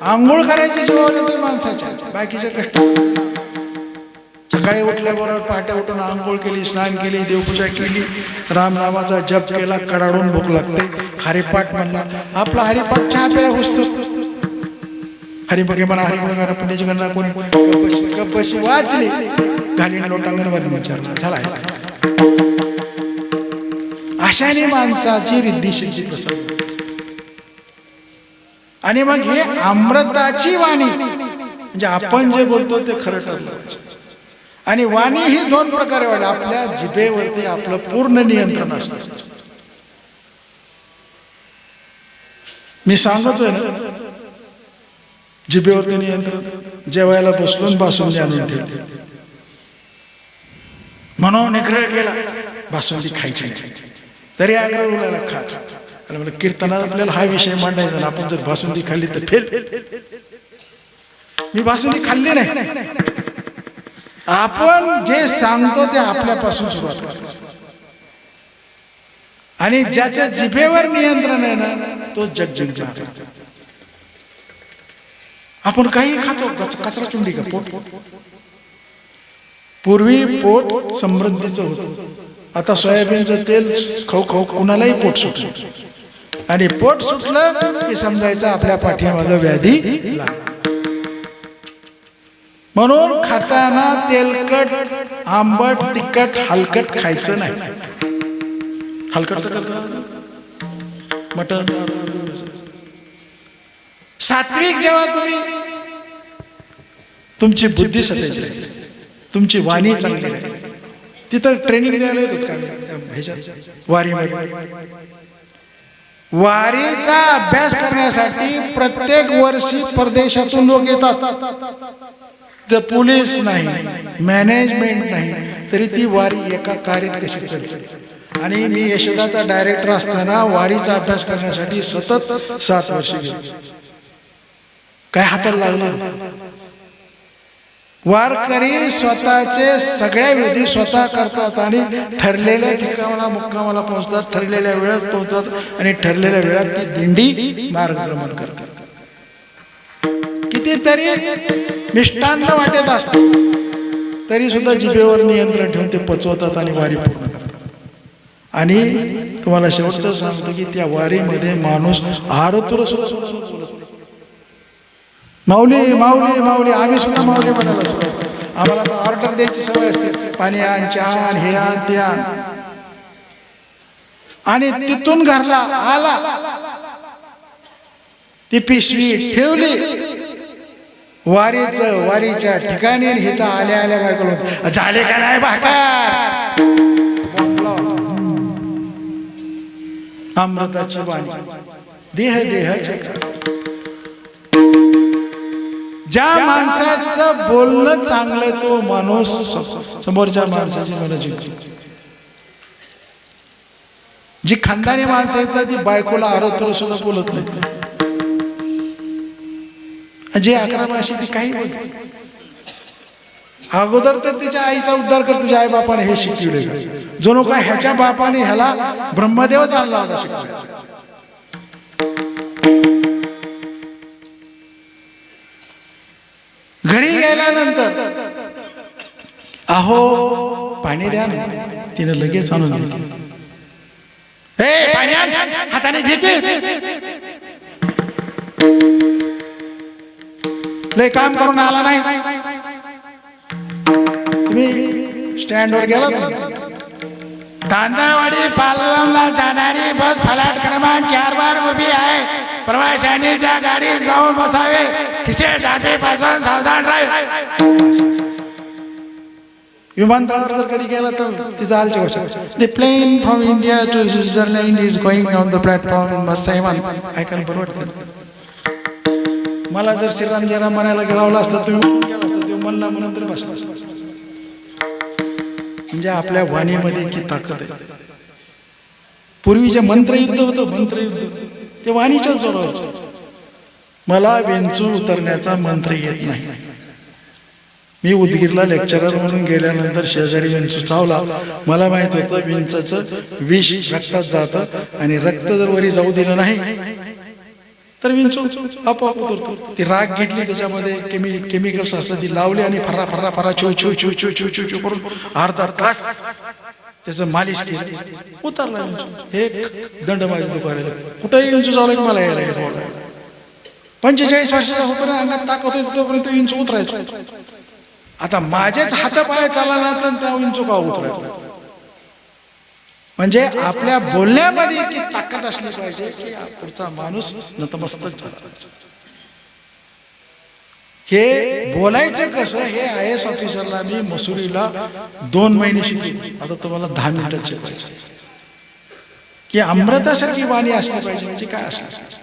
आंघोळ करायची जीवावर येते माणसाच्या बाकीचे कष्ट. सकाळी उठल्याबरोबर पहाटे उठून आंघोळ केली स्नान केली देवपूजा केली रामनामाचा जप केला कडाडून भूक लागते. हरिपाठ म्हणला आपला हरिपाठ चहा प्या हुसतो. हरिभगे म्हणा हरिभगे पुण्याची गणना कोणी कपशी कपशी वाचली? घालीन लोटांगणवर विचारला झाला अशाने माणसाची रिद्धी सिद्धी आणि मग हे अमृताची वाणी म्हणजे आपण जे बोलतो ते खरं ठरलं आणि वाणी ही दोन प्रकारे वाढ आपल्या जिभेवरती आपलं पूर्ण नियंत्रण असतं. मी सांगतोय ना जिभेवरती नियंत्रण जेवायला बसलो बासुंदी आणून ठेवली. म्हणून निग्रह केला बासुंदी खायची. तरी आग्रह उलाला खात. म्हणजे कीर्तनात आपल्याला हा विषय मांडायचा आपण जर बासुंदी खाल्ली तर फेल. मी बासुंदी खाल्ली नाही. आपण जे सांगतो ते आपल्यापासून सुरुवात करतो आणि ज्याच्या जिभेवर नियंत्रण आहे ना तो जग जिंकणार आपण काही खातो कचरा चुंडी का पोट? पूर्वी पोट समृद्धीचं होतं. आता सोयाबीनचं तेल खाऊ खाऊ कुणालाही पोट सुटलं आणि पोट सुटलं की समजायचं आपल्या पाठीमागं व्याधी लागला म्हणून खाताना तेलकट आंबट तिखट हलकट खायचं नाही. हलकट मटन सात्विक जेव्हा तुम्ही तुमची बुद्धी सतेज राहील, तुमची वाणी चांगली राहील. तिथं ट्रेनिंग द्यायला का? त्या ह्याच्यात. वारीमध्ये. वारीचा अभ्यास करण्यासाठी प्रत्येक वर्षी परदेशातून लोक येतात. तर पोलीस नाही मॅनेजमेंट नाही तरी ती वारी एका कार्यात कशी चालते? आणि मी यशोदाचा डायरेक्टर असताना वारीचा अभ्यास करण्यासाठी सतत सात वर्ष गेलो. काय हाताला लागलं वारकरी स्वतःचे सगळ्या विधी स्वतः करतात आणि ठरलेल्या ठिकाणा मुक्कामाला पोहोचतात ठरलेल्या वेळात पोहोचतात आणि ठरलेल्या वेळात ती दिंडी मार्गक्रमण करतात. कितीतरी मिष्टान्न वाटत असतात. तरी सुद्धा जिभेवर नियंत्रण ठेवून ते पचवतात आणि वारी पूर्ण करतात. आणि तुम्हाला शेवटचं सांगतो की त्या वारीमध्ये माणूस आरतुर सुरू माऊली माऊली माऊली आम्ही सुद्धा माऊली म्हणायला सुरुवात आम्हाला तर ऑर्डर द्यायची सवय असते. पाणी आण चहा आण हे आण ते आण. आणि तिथून घरला आला. ती पिशवी ठेवली. वारीच वारीच्या ठिकाणी हिता आल्या आल्या काय करून झाले का नाही भाकार? अमृताची वाणी. देह देह ज्या माणसाचं बोलणं चांगलं तो माणूस समोरच्या माणसाची मला जिंकली जी खानदानी माणसं आहेत ती बायकोला आरोग्य सुद्धा बोलत नाही जे अकरा भाषे ती काही बोलत अगोदर तर तिच्या आईचा उद्धार कर तुझ्या आई बापाने हे शिकवले जणू काय ह्याच्या बापाने ह्याला ब्रह्मदेवच आणला होता शिकवायला. घरी गेल्यानंतर अहो पाणी द्या ना. तिने लगेच आणून दिलं. हाताने घेते लय काम करून आला नाही. तुम्ही स्टँडवर गेला तांदळवाडी पालमला जाणारी बस फलाट क्रमांक चार बार उभी आहे. प्रवाशांनी त्या गाडीत जाऊन बसावे खिसे पासून सावधान राहावे. विमानतळावर जर कधी गेला तर तिचं आलची गोष्ट. The plane from India to Switzerland is going on the platform सैमान ऐकायला बरोबर मला जर श्रीराम जयराम म्हणायला गेलावलं असतं तुम्ही गेला असता तुम्ही म्हणला म्हणून तर बसला म्हणजे आपल्या वाणीमध्ये इतकी ताकद आहे. पूर्वी जे मंत्रयुद्ध होतं मंत्रयुद्ध. ते वाणीच्या जोरावरचं मला वेंचू उतरण्याचा मंत्र येत नाही. मी उदगीरला लेक्चरर म्हणून गेल्यानंतर शेजारी विंचू चावला. मला माहीत होतं विंचाचं विष रक्तात जातं आणि रक्त जर वरी जाऊ दिलं नाही तर विंचू आपोआप उतरतो. ती राग घेतली त्याच्यामध्ये केमी केमिकल्स असलं ती लावली आणि फर्रा फर्रा फरा छू छू छू छू छू छू छू करून अर्धा तास त्याचं मालिश केली. उतरला हे एक दंड माझ्या दुपारीला कुठंही विंचू चालू की मला यायला बोलायला पंचेचाळीस वर्षाचा होईपर्यंत अंगात ताकद होती तोपर्यंत इंच उतरायचो. आता माझेच हातापाय चालला तर त्या विंचू का उतरायचो? म्हणजे आपल्या बोलण्यामध्ये इतकी ताकद असली पाहिजे की पुढचा माणूस नतमस्तक झाला. हे बोलायचं कसं? हे आय एस ऑफिसरला मी मसुरीला दोन महिने शिकले. आता तुम्हाला दहा मिनिटात शिकवायचे की अमृतासारखी वाणी असली पाहिजे म्हणजे काय असली पाहिजे?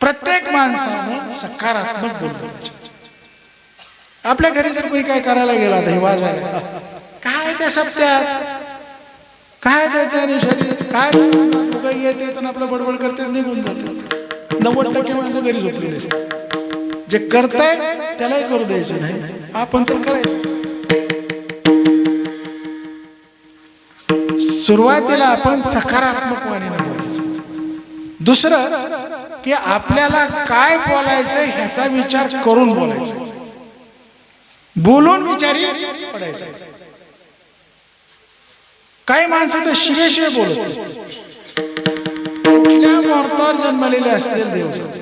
प्रत्येक माणसानं सकारात्मक बोललं आपल्या घरी जर कोणी काय करायला गेला तर हे वाजवायला काय त्या सप्त्यात? काय त्याने शरीर काय येते तर आपलं बडबड करते निघून जाते. नव्वद टक्के माणसं घरी झोपलेली असतात. जे करताय त्यालाही करू द्यायचं नाही. आपण तर करायचं. सुरुवातीला आपण सकारात्मक वाणीने बोलायचं. दुसरं की आपल्याला काय बोलायचं ह्याचा विचार करून बोलायचं. बोलून विचारी पडायचं. काही माणसं तर शिवे बोलत कुठल्या मुहूर्तावर जन्मलेले असतील देव जाणे.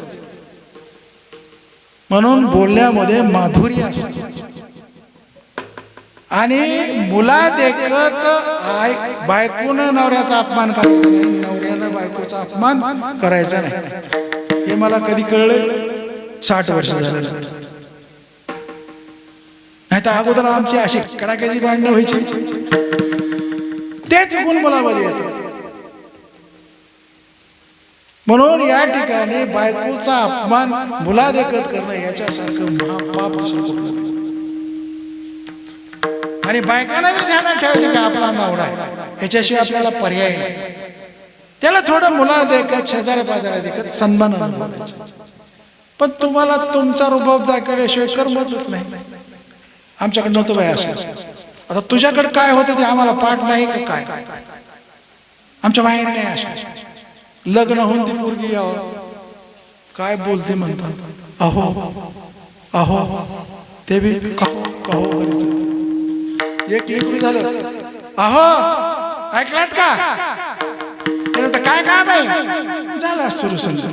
म्हणून बोलण्यामध्ये माधुर्य असत. आणि मुला देखत आय बायकोनं नवऱ्याचा अपमान करायचा नाही नवऱ्यानं बायकोचा अपमान करायचा नाही. हे मला कधी कळलं? साठ वर्ष झालं नाही तर अगोदर आमची अशी कडाक्याची भांडणं व्हायची. तेच गुण मुलामध्ये येतात. म्हणून या ठिकाणी बायकोचा अपमान मुला देखत करणं याच्यासारखं महापाप दुसरं आणि बायकांना बी ध्यानात ठेवायचं का आपला नवरा आहे. ह्याच्याशिवाय आपल्याला पर्याय नाही. त्याला थोडं मुला देखत शेजाऱ्या पाजाऱ्या देखत सन्मान अनुभवायचा. पण तुम्हाला तुमचा रुबाब दाखवल्याशिवाय करमतच नाही. आमच्याकडे नव्हतं बाय असं. आता तुझ्याकडे काय होतं ते आम्हाला पाठ नाही का काय? आमच्या बाहेर नाही असं. लग्न होऊन ती पोरगी याव. काय बोलते म्हणतात? अहो अहो ते बी कहो करीत होते. एक लेकरू झालं. अहो ऐकलात का? तर काय काय आहे? झाला सुरू समजा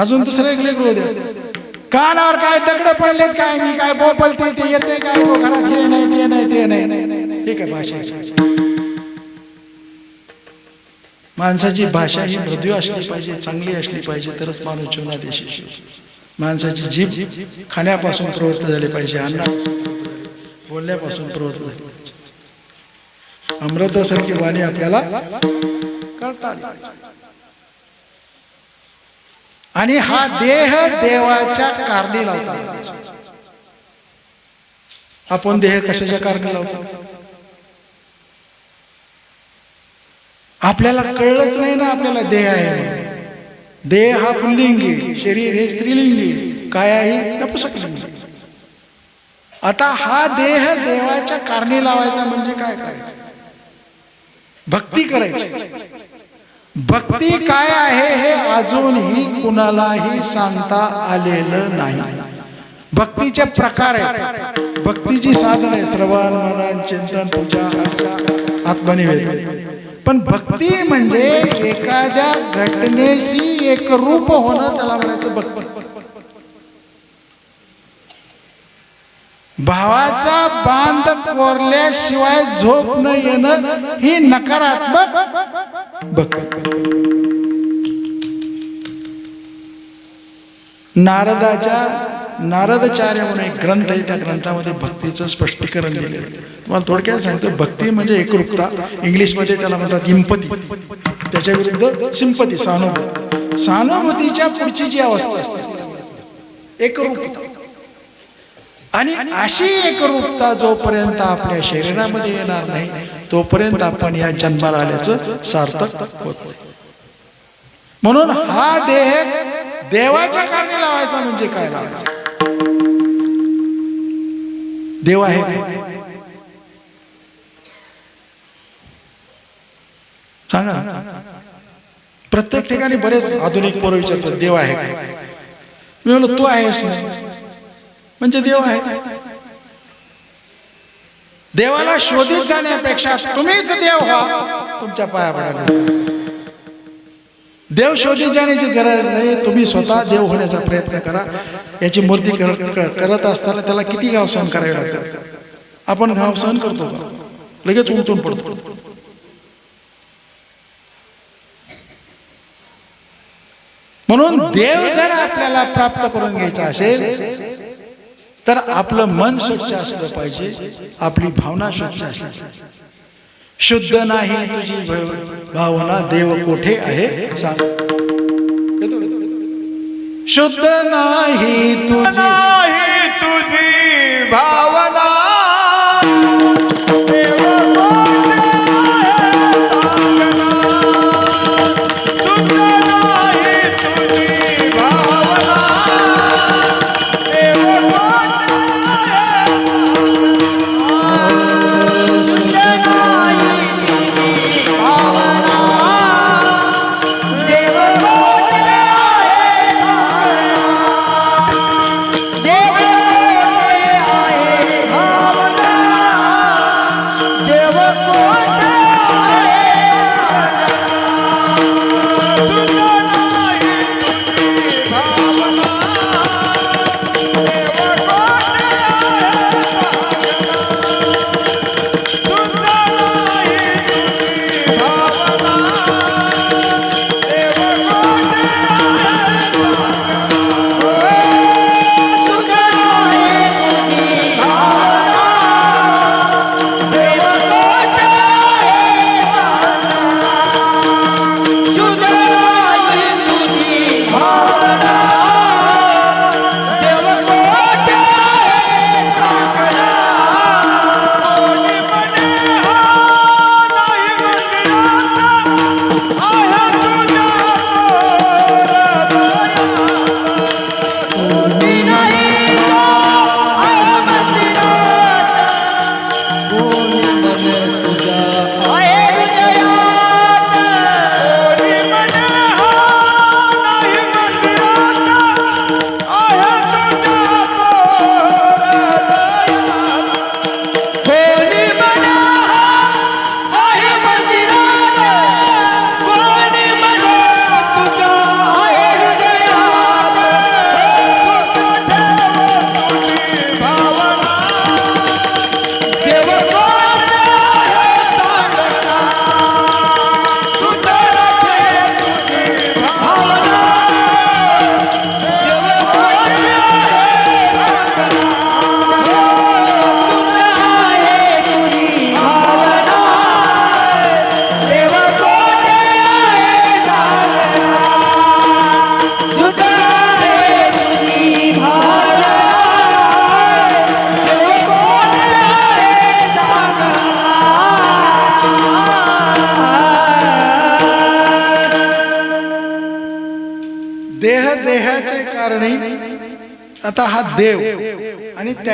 अजून दुसरं एक लेकरू द्या कानावर काय दगड पडलेत काय? मी काय बोपलते ते येते काय? घरात हे नाही ते नाही ते नाही. हे काय भाषा आहे? माणसाची भाषा ही मृदू असली पाहिजे चांगली असली पाहिजे तरच माणूस जीवनात यशस्वी माणसाची जीभ खाण्यापासून प्रवृत्त झाली पाहिजे अन्ना बोलण्यापासून प्रवृत्त झाली पाहिजे. अमृतासारखी वाणी आपल्याला करता आणि हा देह देवाच्या कारणी लावतात आपण देह कशाच्या कारणी लावतो? आपल्याला कळलंच नाही ना आपल्याला देह आहे देह हा पुल्लिंगी शरीर हे स्त्रीलिंगी काय आहे? आता हा देह देवाच्या कारणी लावायचा म्हणजे काय करायचं? भक्ती करायची. भक्ती काय आहे हे अजूनही कुणालाही सांगता आलेलं नाही. भक्तीचे प्रकार आहे भक्तीची साधन आहे श्रवण मनन चिंतन पूजा अर्चा आत्मनिवेदन. पण भक्ती म्हणजे एखाद्या घटनेशी एक रूप होणं त्याला म्हणायचं भक्ती. भावाचा बांध कोरल्याशिवाय झोप न येणं ही नकारात्मक भक्ती. नारदाच्या नारदचार्य म्हणून एक ग्रंथ आहे त्या ग्रंथामध्ये भक्तीचं स्पष्टीकरण दिलेलं आहे. तुम्हाला थोडक्यात सांगतो भक्ती म्हणजे एकरूपता. इंग्लिशमध्ये त्याला म्हणतात इम्पती त्याच्या विरुद्ध सिंपती सहानुभूती सहानुभूतीच्या पुढची जी अवस्था असते एकरूपता. आणि अशी एकरूपता जोपर्यंत आपल्या शरीरामध्ये येणार नाही तोपर्यंत आपण या जन्माला आल्याचं सार्थक होत नाही. म्हणून हा देह देवाच्या कारणी लावायचा म्हणजे काय लावायचा? देव आहे. सांगा प्रत्येक ठिकाणी बरेच आधुनिक पोरं विचारतात देव आहे मी म्हणलो तू आहेस म्हणजे देव आहे. देवाला शोधित जाण्यापेक्षा तुम्हीच देव व्हा. तुमच्या पाया पडायला देव शोधित जाण्याची गरज नाही. तुम्ही स्वतः देव होण्याचा प्रयत्न करा. याची मूर्ती करत असताना त्याला किती गाव सहन करावे लागतात? आपण घाव सहन करतो का? लगेच उमटून पडतो. म्हणून देव जर आपल्याला प्राप्त करून घ्यायचा असेल तर आपलं मन स्वच्छ असलं पाहिजे. आपली भावना स्वच्छ असली पाहिजे. शुद्ध नाही तुझी भावना देव कोठे आहे? सांग. शुद्ध नाही तुझी तुझी भावना.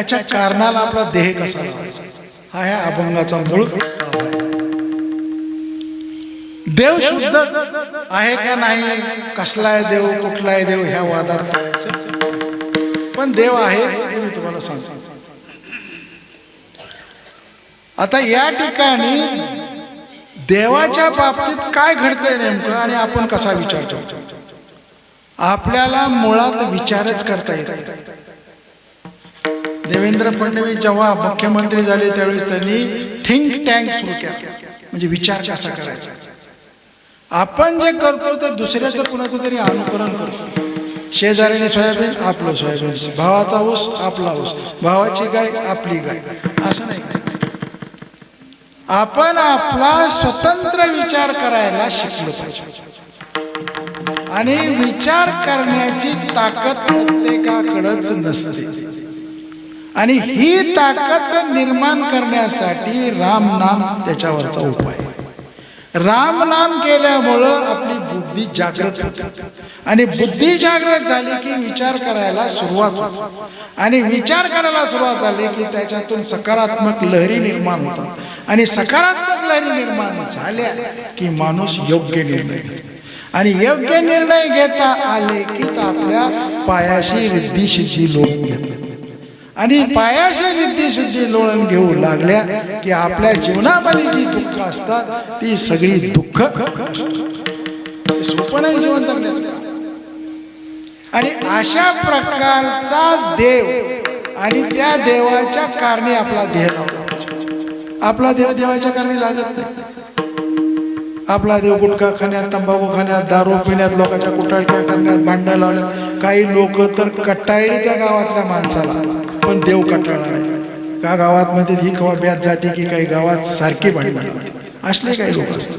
त्याच्या कारणाला आपला देह कसा हा ह्या अभंगाचा मूळ देव शुद्ध आहे का नाही? कसला आहे देव? कुठला आहे देव? ह्या वादात पडायचं. पण देव आहे हे मी तुम्हाला सांगतो. आता या ठिकाणी देवाच्या बाबतीत काय घडतंय नेमकं आणि आपण कसा विचार करतो? आपल्याला मुळात विचारच करता येत देवेंद्र फडणवीस जेव्हा मुख्यमंत्री झाले त्यावेळेस त्यांनी थिंक टँक सुरू केला. म्हणजे विचार कसा करायचा? आपण जे करतो ते दुसऱ्याचं कुणाचं तरी अनुकरण करतो. शेजाऱ्याने सोयाबीन आपलं सोयाबीन. भावाचा ऊस आपला ऊस. भावाची गाय आपली गाय. असं नाही. आपण आपला स्वतंत्र विचार करायला शिकलो पाहिजे. आणि विचार करण्याची ताकद प्रत्येकाकडंच नसते. आणि ही ताकद निर्माण करण्यासाठी राम नाम त्याच्यावरचा उपाय. राम नाम केल्यामुळं आपली बुद्धी जागृत होते. आणि बुद्धी जागृत झाली की विचार करायला सुरुवात होते. आणि विचार करायला सुरुवात झाली की त्याच्यातून सकारात्मक लहरी निर्माण होतात. आणि सकारात्मक लहरी निर्माण झाल्या की माणूस योग्य निर्णय घेतो. आणि योग्य निर्णय घेता आले कीच आपल्या पायाशी रिद्धी सिद्धी लोक घेतात. आणि पायाच्या सिद्धी सिद्धी लोळण घेऊ लागल्या की आपल्या जीवनामध्ये जी दुःख असतात ती सगळी दुःख हे सोपं नाही जीवन जगण्याचं आणि अशा प्रकारचा देव आणि त्या देवाच्या कारणे आपला देह लावला आपला देव देवाच्या कारणी लागत नाही. आपला देव गुटखा खाण्यात तंबाखू खाण्यात दारू पिण्यात लोकांच्या कुटाळक्या करण्यात भांडणं लावण्यात काही लोक तर कटाळली त्या गावातल्या माणसाला. पण देव कंटाळणार आहे. का गावात मध्ये ही कवा ब्यात जाते की काही गावात सारखी भांडण असले काही लोक असतात.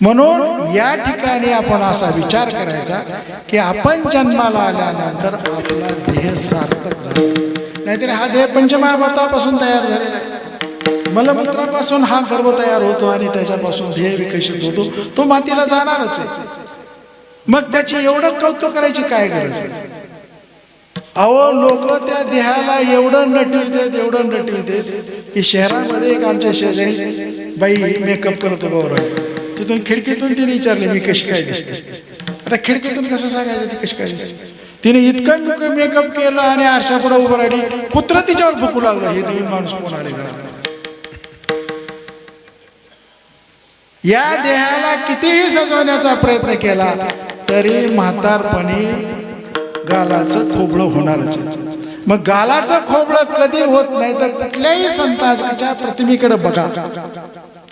म्हणून या ठिकाणी आपण असा विचार करायचा की आपण जन्माला आल्यानंतर आपला देह सार्थक झाला. नाहीतर हा देह पंचमहाभूतापासून तयार झालेला आहे. मलमूत्रापासून हा गर्भ तयार होतो आणि त्याच्यापासून ध्येय विकसित होतो. तो मातीला जाणारच आहे. मग त्याची एवढं कौतुक करायची काय गरज आहे? अहो लोक त्या देहाला एवढं नटवितात एवढं नटवितात की शहरामध्ये एक आमच्या शेजारी बाई मेकअप करत उभं तिथून खिडकीतून तिने विचारले मी कशी काय दिसते? आता खिडकीतून कसं सांगायचं ती कशी काय दिसते? तिने इतकं मेकअप केलं आणि आरशा पुढे उभं राहिली. कुत्र तिच्यावर भुकू लागलं हे नवीन माणूस कोण आले घरात? या देहाला कितीही सजवण्याचा प्रयत्न केला तरी म्हातारपणी गालाचं खोबळं होणारच मग गालाचं खोबळं कधी होत नाही तर कुठल्याही संताच्या प्रतिमेकडे बघा.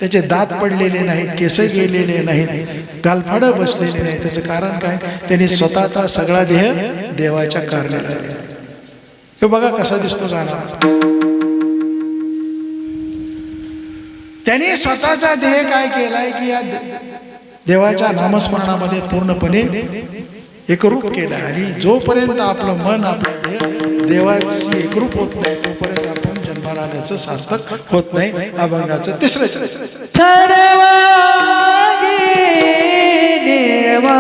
त्याचे दात पडलेले नाहीत केस गेलेले नाहीत गालफाड बसलेले नाही त्याचं कारण काय? त्यांनी स्वतःचा सगळा देह देवाच्या कारणाला आहे. हे बघा कसा दिसतो जाणार त्यांनी स्वतःचा देह काय केलाय की या देवाच्या नामस्मरणामध्ये पूर्णपणे एकरूप केलं आणि जोपर्यंत आपलं मन आपलं देह देवाशी एकरूप होत नाही तोपर्यंत आपण जन्माला आल्याचं सार्थक होत नाही अभंगाचं तिसरं श्रेय. देवा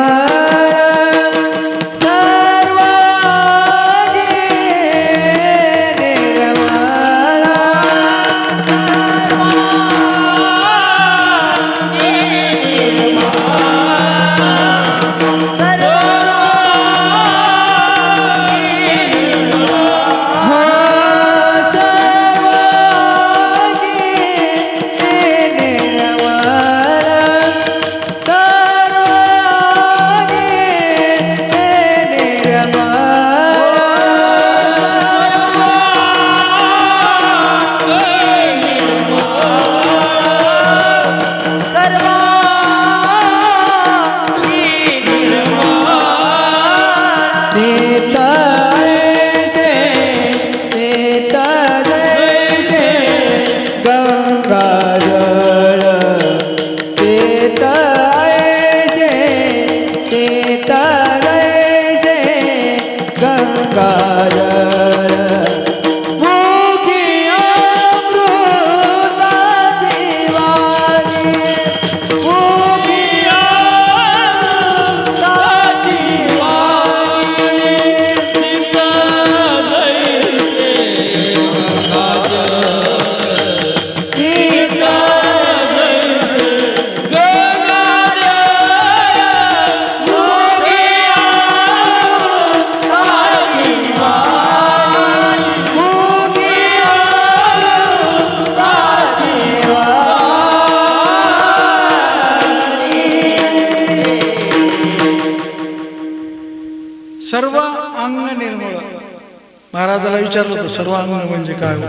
सर्वांग म्हणजे काय हो?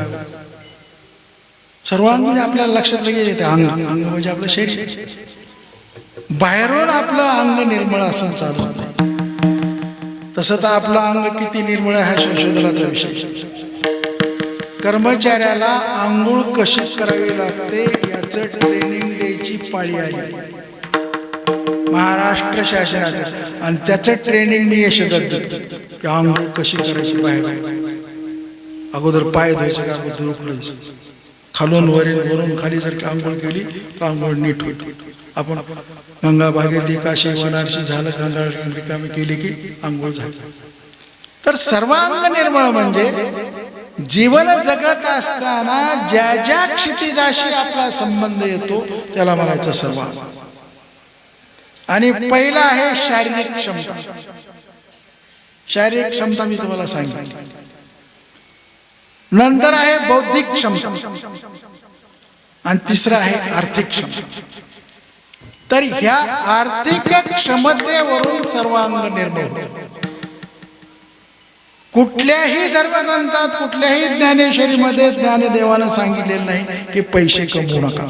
सर्वांग म्हणजे आपल्याला लक्षात लगेच येते अंग. अंग म्हणजे आपलं शरीर. बाहेरून आपलं अंग निर्मळ असून चालत नाही. तसं तर आपलं अंग किती निर्मळ आहे हा संशोधनाचा विषय. कर्मचाऱ्याला आंघोळ कशी करावी लागते याचं ट्रेनिंग द्यायची पाळी आली. महाराष्ट्र शासनाचं. आणि त्याचं ट्रेनिंग मी यशोदत आंघोळ कशी करायची बाहेर? अगोदर पाय धुवायचे का अगोदर उकडायचे खालून वरील वरून खाली जर का आंघोळ केली तर आंघोळ नीट होईल. आपण गंगा भागीरथी काशी वनारशी झालं गंगा रिकामी केली की आंघोळ झाली. तर सर्वांग निर्मळ म्हणजे जीवन जगत असताना ज्या ज्या क्षितिजाशी आपला संबंध येतो त्याला म्हणायचं सर्वांग. आणि पहिला आहे शारीरिक क्षमता. शारीरिक क्षमता मी तुम्हाला सांगितली. नंतर आहे बौद्धिक क्षमता. आणि तिसरं आहे आर्थिक क्षमता. तर ह्या आर्थिक क्षमतेवरून सर्वांग निर्माण होत. कुठल्याही धर्मग्रंथात कुठल्याही ज्ञानेश्वरीमध्ये ज्ञानदेवानं सांगितलेलं नाही की पैसे कमवू नका.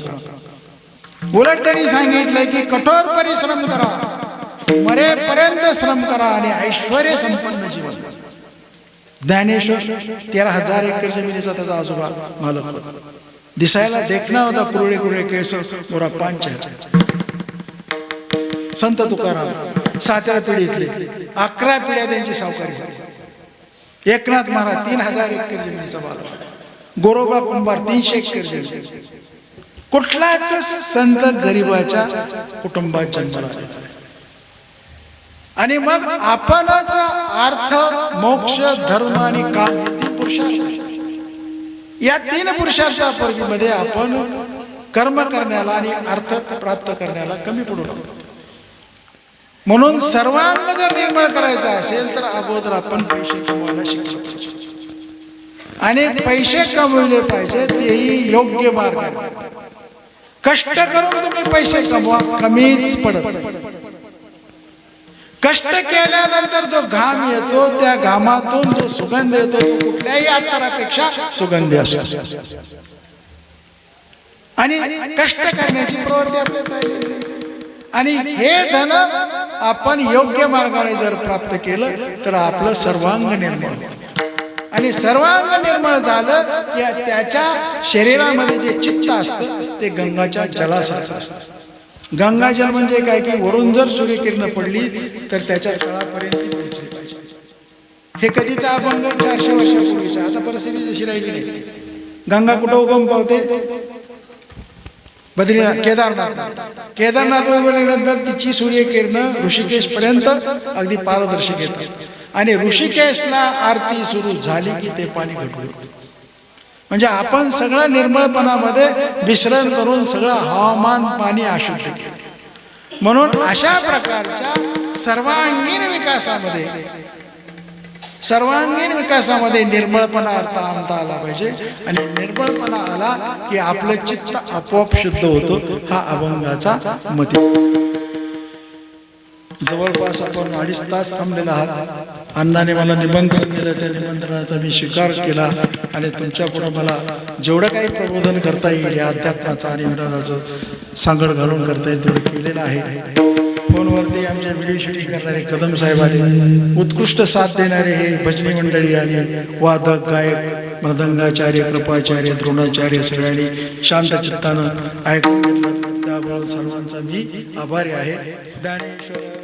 उलट त्यांनी सांगितलंय की कठोर परिश्रम करा. मरेपर्यंत श्रम करा आणि ऐश्वर संपन्न जीवन ज्ञानेश्वर तेरा हजार एकर जमिनीचा त्याचा आजोबा मालक होता. दिसायला देखणा होता कुरळे कुरळे केस मोरा पांच संत तुकाराम सातव्या पिढीतले अकरा पिढ्या त्यांची सावकारी झाली. एकनाथ महाराज तीन हजार एकर जमिनीचा मालक गोरोबा कुंभार तीनशे एकर जमीन. कुठलाच संत गरीबाच्या कुटुंबात जन्माला आणि मग आपणच अर्थ मोक्ष धर्म आणि काम हे तीन पुरुषार्थ या तीन पुरुषार्थामध्ये आपण कर्म करण्याला आणि अर्थ प्राप्त करण्याला कमी पडू लागतो म्हणून सर्वांग जर निर्मळ करायचा असेल तर अगोदर आपण पैसे कमवायला शिकलो पाहिजे. आणि पैसे कमविले पाहिजे तेही योग्य मार्ग कष्ट करून तुम्ही पैसे कमवा कमीच पडत. कष्ट केल्यानंतर जो घाम येतो त्या घामातून जो सुगंध येतो तो कुठल्याही अत्तरापेक्षा सुगंधी असतो. आणि कष्ट करण्याची प्रवृत्ती आपल्यात आणि हे धन आपण योग्य मार्गाने जर प्राप्त केलं तर आपलं सर्वांग निर्माण आणि सर्वांग निर्मळ झालं या त्याच्या शरीरामध्ये जे चित्त असतं ते गंगाच्या जलासारखं असतं. गंगाजल म्हणजे काय की वरून जर सूर्यकिरण पडली तर त्याच्या तळापर्यंत पोहोचली पाहिजे. हे कधीचा अभंग? चारशे वर्षापूर्वीचा. आता परिस्थिती जशी राहिली नाही. गंगा कुठं उगम पावते? बद्रीनाथ केदारनाथ. केदारनाथ गेल्यानंतर तिची सूर्यकिरण ऋषिकेश पर्यंत अगदी पारदर्शक येतात. आणि ऋषिकेशला आरती सुरू झाली की ते पाणी घटवत म्हणजे आपण सगळं निर्मळपणामध्ये विश्रण करून सगळं हवामान पाणी अशुद्ध केलं. म्हणून अशा प्रकारच्या सर्वांगीण विकासामध्ये सर्वांगीण विकासामध्ये निर्मळपणा अर्थ आणता आला पाहिजे. आणि निर्मळपणा आला की आपलं चित्त आपोआप शुद्ध होतो हा अभंगाचा मती. जवळपास आपण अडीच तास थांबलेला आहात. अण्णाने मला निमंत्रण दिलं त्या निमंत्रणाचा मी स्वीकार केला आणि तुमच्यापुढे मला जेवढं काही प्रबोधन करता येईल या अध्यात्माचं आणि विनोदाचं सांगड घालून करता येईल तेवढं केलेलं आहे. फोनवरती आमच्या व्हिडिओ शूटिंग करणारे कदम साहेबांनी उत्कृष्ट साथ देणारे हे भजनी मंडळी आणि वादक गायक मृदंगाचार्य कृपाचार्य द्रोणाचार्य सगळ्यांनी शांत चित्तानं ऐकून घेतलं. त्याबरोबर सर्वांचा मी आभारी आहे. ज्ञानेश्वर